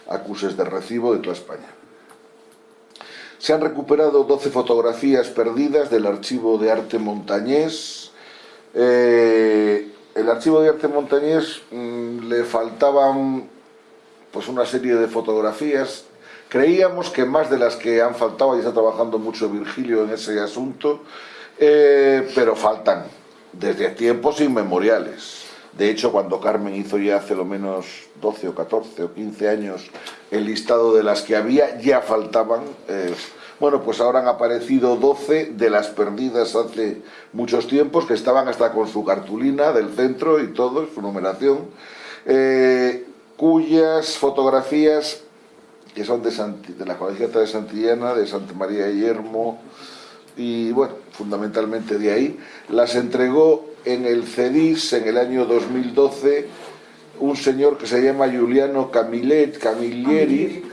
[SPEAKER 1] acuses de recibo de toda España. Se han recuperado 12 fotografías perdidas del archivo de arte montañés. Eh, el archivo de arte montañés mm, le faltaban pues una serie de fotografías. Creíamos que más de las que han faltado, y está trabajando mucho Virgilio en ese asunto, eh, pero faltan desde tiempos inmemoriales. De hecho, cuando Carmen hizo ya hace lo menos 12 o 14 o 15 años el listado de las que había, ya faltaban. eh, bueno, pues ahora han aparecido 12 de las perdidas hace muchos tiempos, que estaban hasta con su cartulina del centro y todo, su numeración, eh, cuyas fotografías, que son de, la colegiata de Santillana, de Santa María de Yermo, y bueno, fundamentalmente de ahí, las entregó en el CEDIS en el año 2012 un señor que se llama Giuliano Camillet, Camilleri,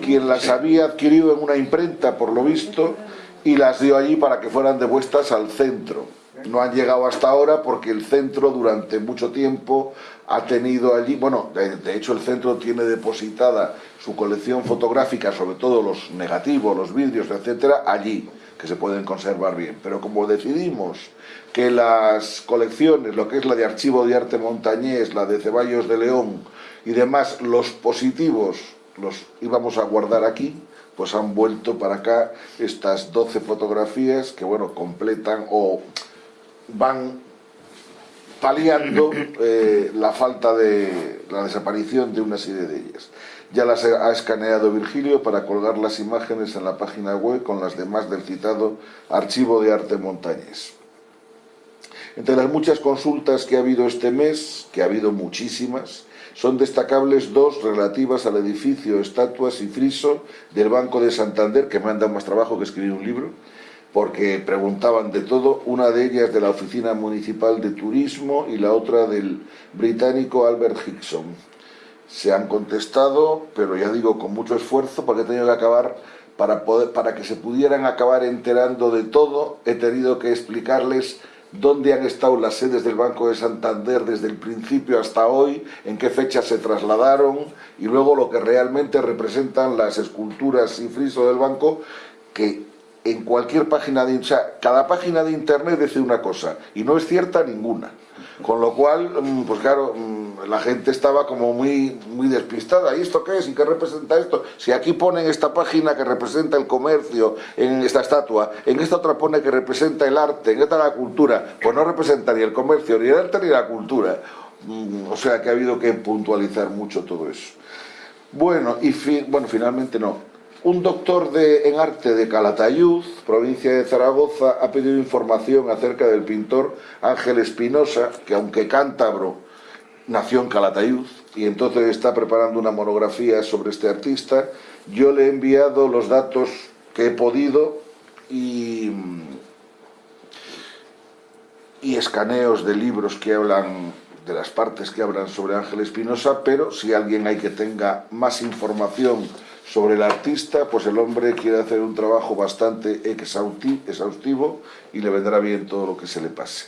[SPEAKER 1] quien las había adquirido en una imprenta, por lo visto, y las dio allí para que fueran devueltas al centro. No han llegado hasta ahora porque el centro durante mucho tiempo ha tenido allí, bueno, de, de hecho el centro tiene depositada su colección fotográfica, sobre todo los negativos, los vídeos, etcétera, allí, que se pueden conservar bien. Pero como decidimos que las colecciones, lo que es la de Archivo de Arte Montañés, la de Ceballos de León y demás, los positivos los íbamos a guardar aquí, pues han vuelto para acá estas 12 fotografías que, bueno, completan o van paliando eh, la falta de la desaparición de una serie de ellas. Ya las ha escaneado Virgilio para colgar las imágenes en la página web con las demás del citado Archivo de Arte Montañés. Entre las muchas consultas que ha habido este mes, que ha habido muchísimas, son destacables dos relativas al edificio, estatuas y friso del Banco de Santander, que me han dado más trabajo que escribir un libro, porque preguntaban de todo, una de ellas de la Oficina Municipal de Turismo y la otra del británico Albert Hickson. Se han contestado, pero ya digo, con mucho esfuerzo, porque he tenido que acabar, para, poder, para que se pudieran acabar enterando de todo, he tenido que explicarles dónde han estado las sedes del Banco de Santander desde el principio hasta hoy, en qué fecha se trasladaron y luego lo que realmente representan las esculturas y friso del banco que en cualquier página de... O sea, cada página de internet dice una cosa y no es cierta ninguna. Con lo cual, pues claro, la gente estaba como muy, muy despistada. ¿Y esto qué es? ¿Y qué representa esto? Si aquí ponen esta página que representa el comercio en esta estatua, en esta otra pone que representa el arte, en esta la cultura, pues no representa ni el comercio, ni el arte, ni la cultura. O sea que ha habido que puntualizar mucho todo eso. Bueno, y fi bueno, finalmente no. Un doctor de, en arte de Calatayud, provincia de Zaragoza, ha pedido información acerca del pintor Ángel Espinosa, que aunque cántabro, nació en Calatayud, y entonces está preparando una monografía sobre este artista. Yo le he enviado los datos que he podido y, y escaneos de libros que hablan de las partes que hablan sobre Ángel Espinosa, pero si alguien hay que tenga más información sobre el artista, pues el hombre quiere hacer un trabajo bastante exhaustivo y le vendrá bien todo lo que se le pase.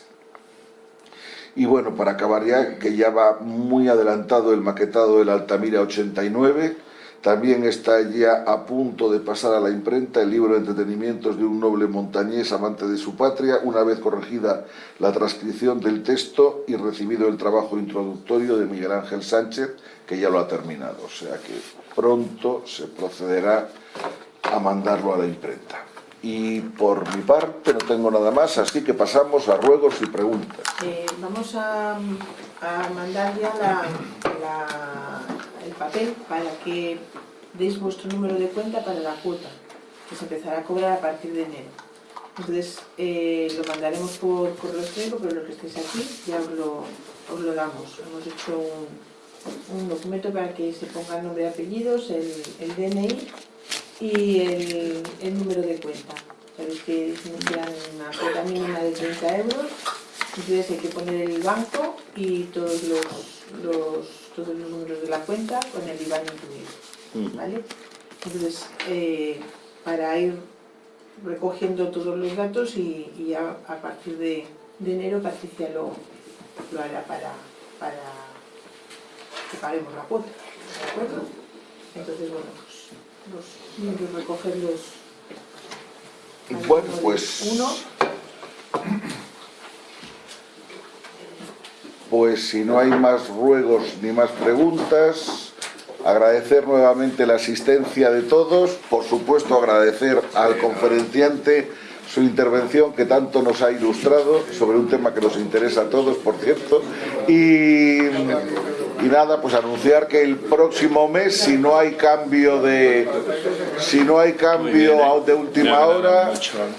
[SPEAKER 1] Y bueno, para acabar ya, que ya va muy adelantado el maquetado del Altamira 89, también está ya a punto de pasar a la imprenta el libro de entretenimientos de un noble montañés amante de su patria, una vez corregida la transcripción del texto y recibido el trabajo introductorio de Miguel Ángel Sánchez, que ya lo ha terminado. O sea que pronto se procederá a mandarlo a la imprenta. Y por mi parte no tengo nada más, así que pasamos a ruegos y preguntas.
[SPEAKER 8] Eh, vamos a, mandar ya la, papel para que deis vuestro número de cuenta para la cuota, que se empezará a cobrar a partir de enero. Entonces eh, lo mandaremos por correo electrónico, pero los que estéis aquí ya os lo, os lo damos. Hemos hecho un, documento para que se ponga nombre y apellidos, el, el DNI y el, el, número de cuenta. Sabéis que inician una cuota mínima de 30 euros, entonces hay que poner el banco y todos los, todos los números de la cuenta con el IBAN incluido. ¿vale? Entonces, eh, para ir recogiendo todos los datos y, y a, a, partir de, de enero Patricia lo, lo hará para, para que paguemos la cuota, ¿de acuerdo? Entonces, bueno, pues los niños recogerlos.
[SPEAKER 1] Bueno, pues...
[SPEAKER 8] Uno.
[SPEAKER 1] Pues si no hay más ruegos ni más preguntas, agradecer nuevamente la asistencia de todos, por supuesto agradecer al conferenciante su intervención que tanto nos ha ilustrado sobre un tema que nos interesa a todos, por cierto, y, y nada, pues anunciar que el próximo mes, si no hay cambio de si no hay cambio de última hora,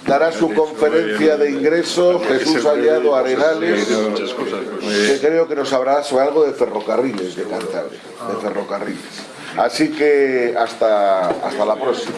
[SPEAKER 1] dará su conferencia de ingreso Jesús Aliado Arenales, que creo que nos habrá sobre algo de ferrocarriles de Cantabria, de ferrocarriles. Así que hasta, hasta la próxima.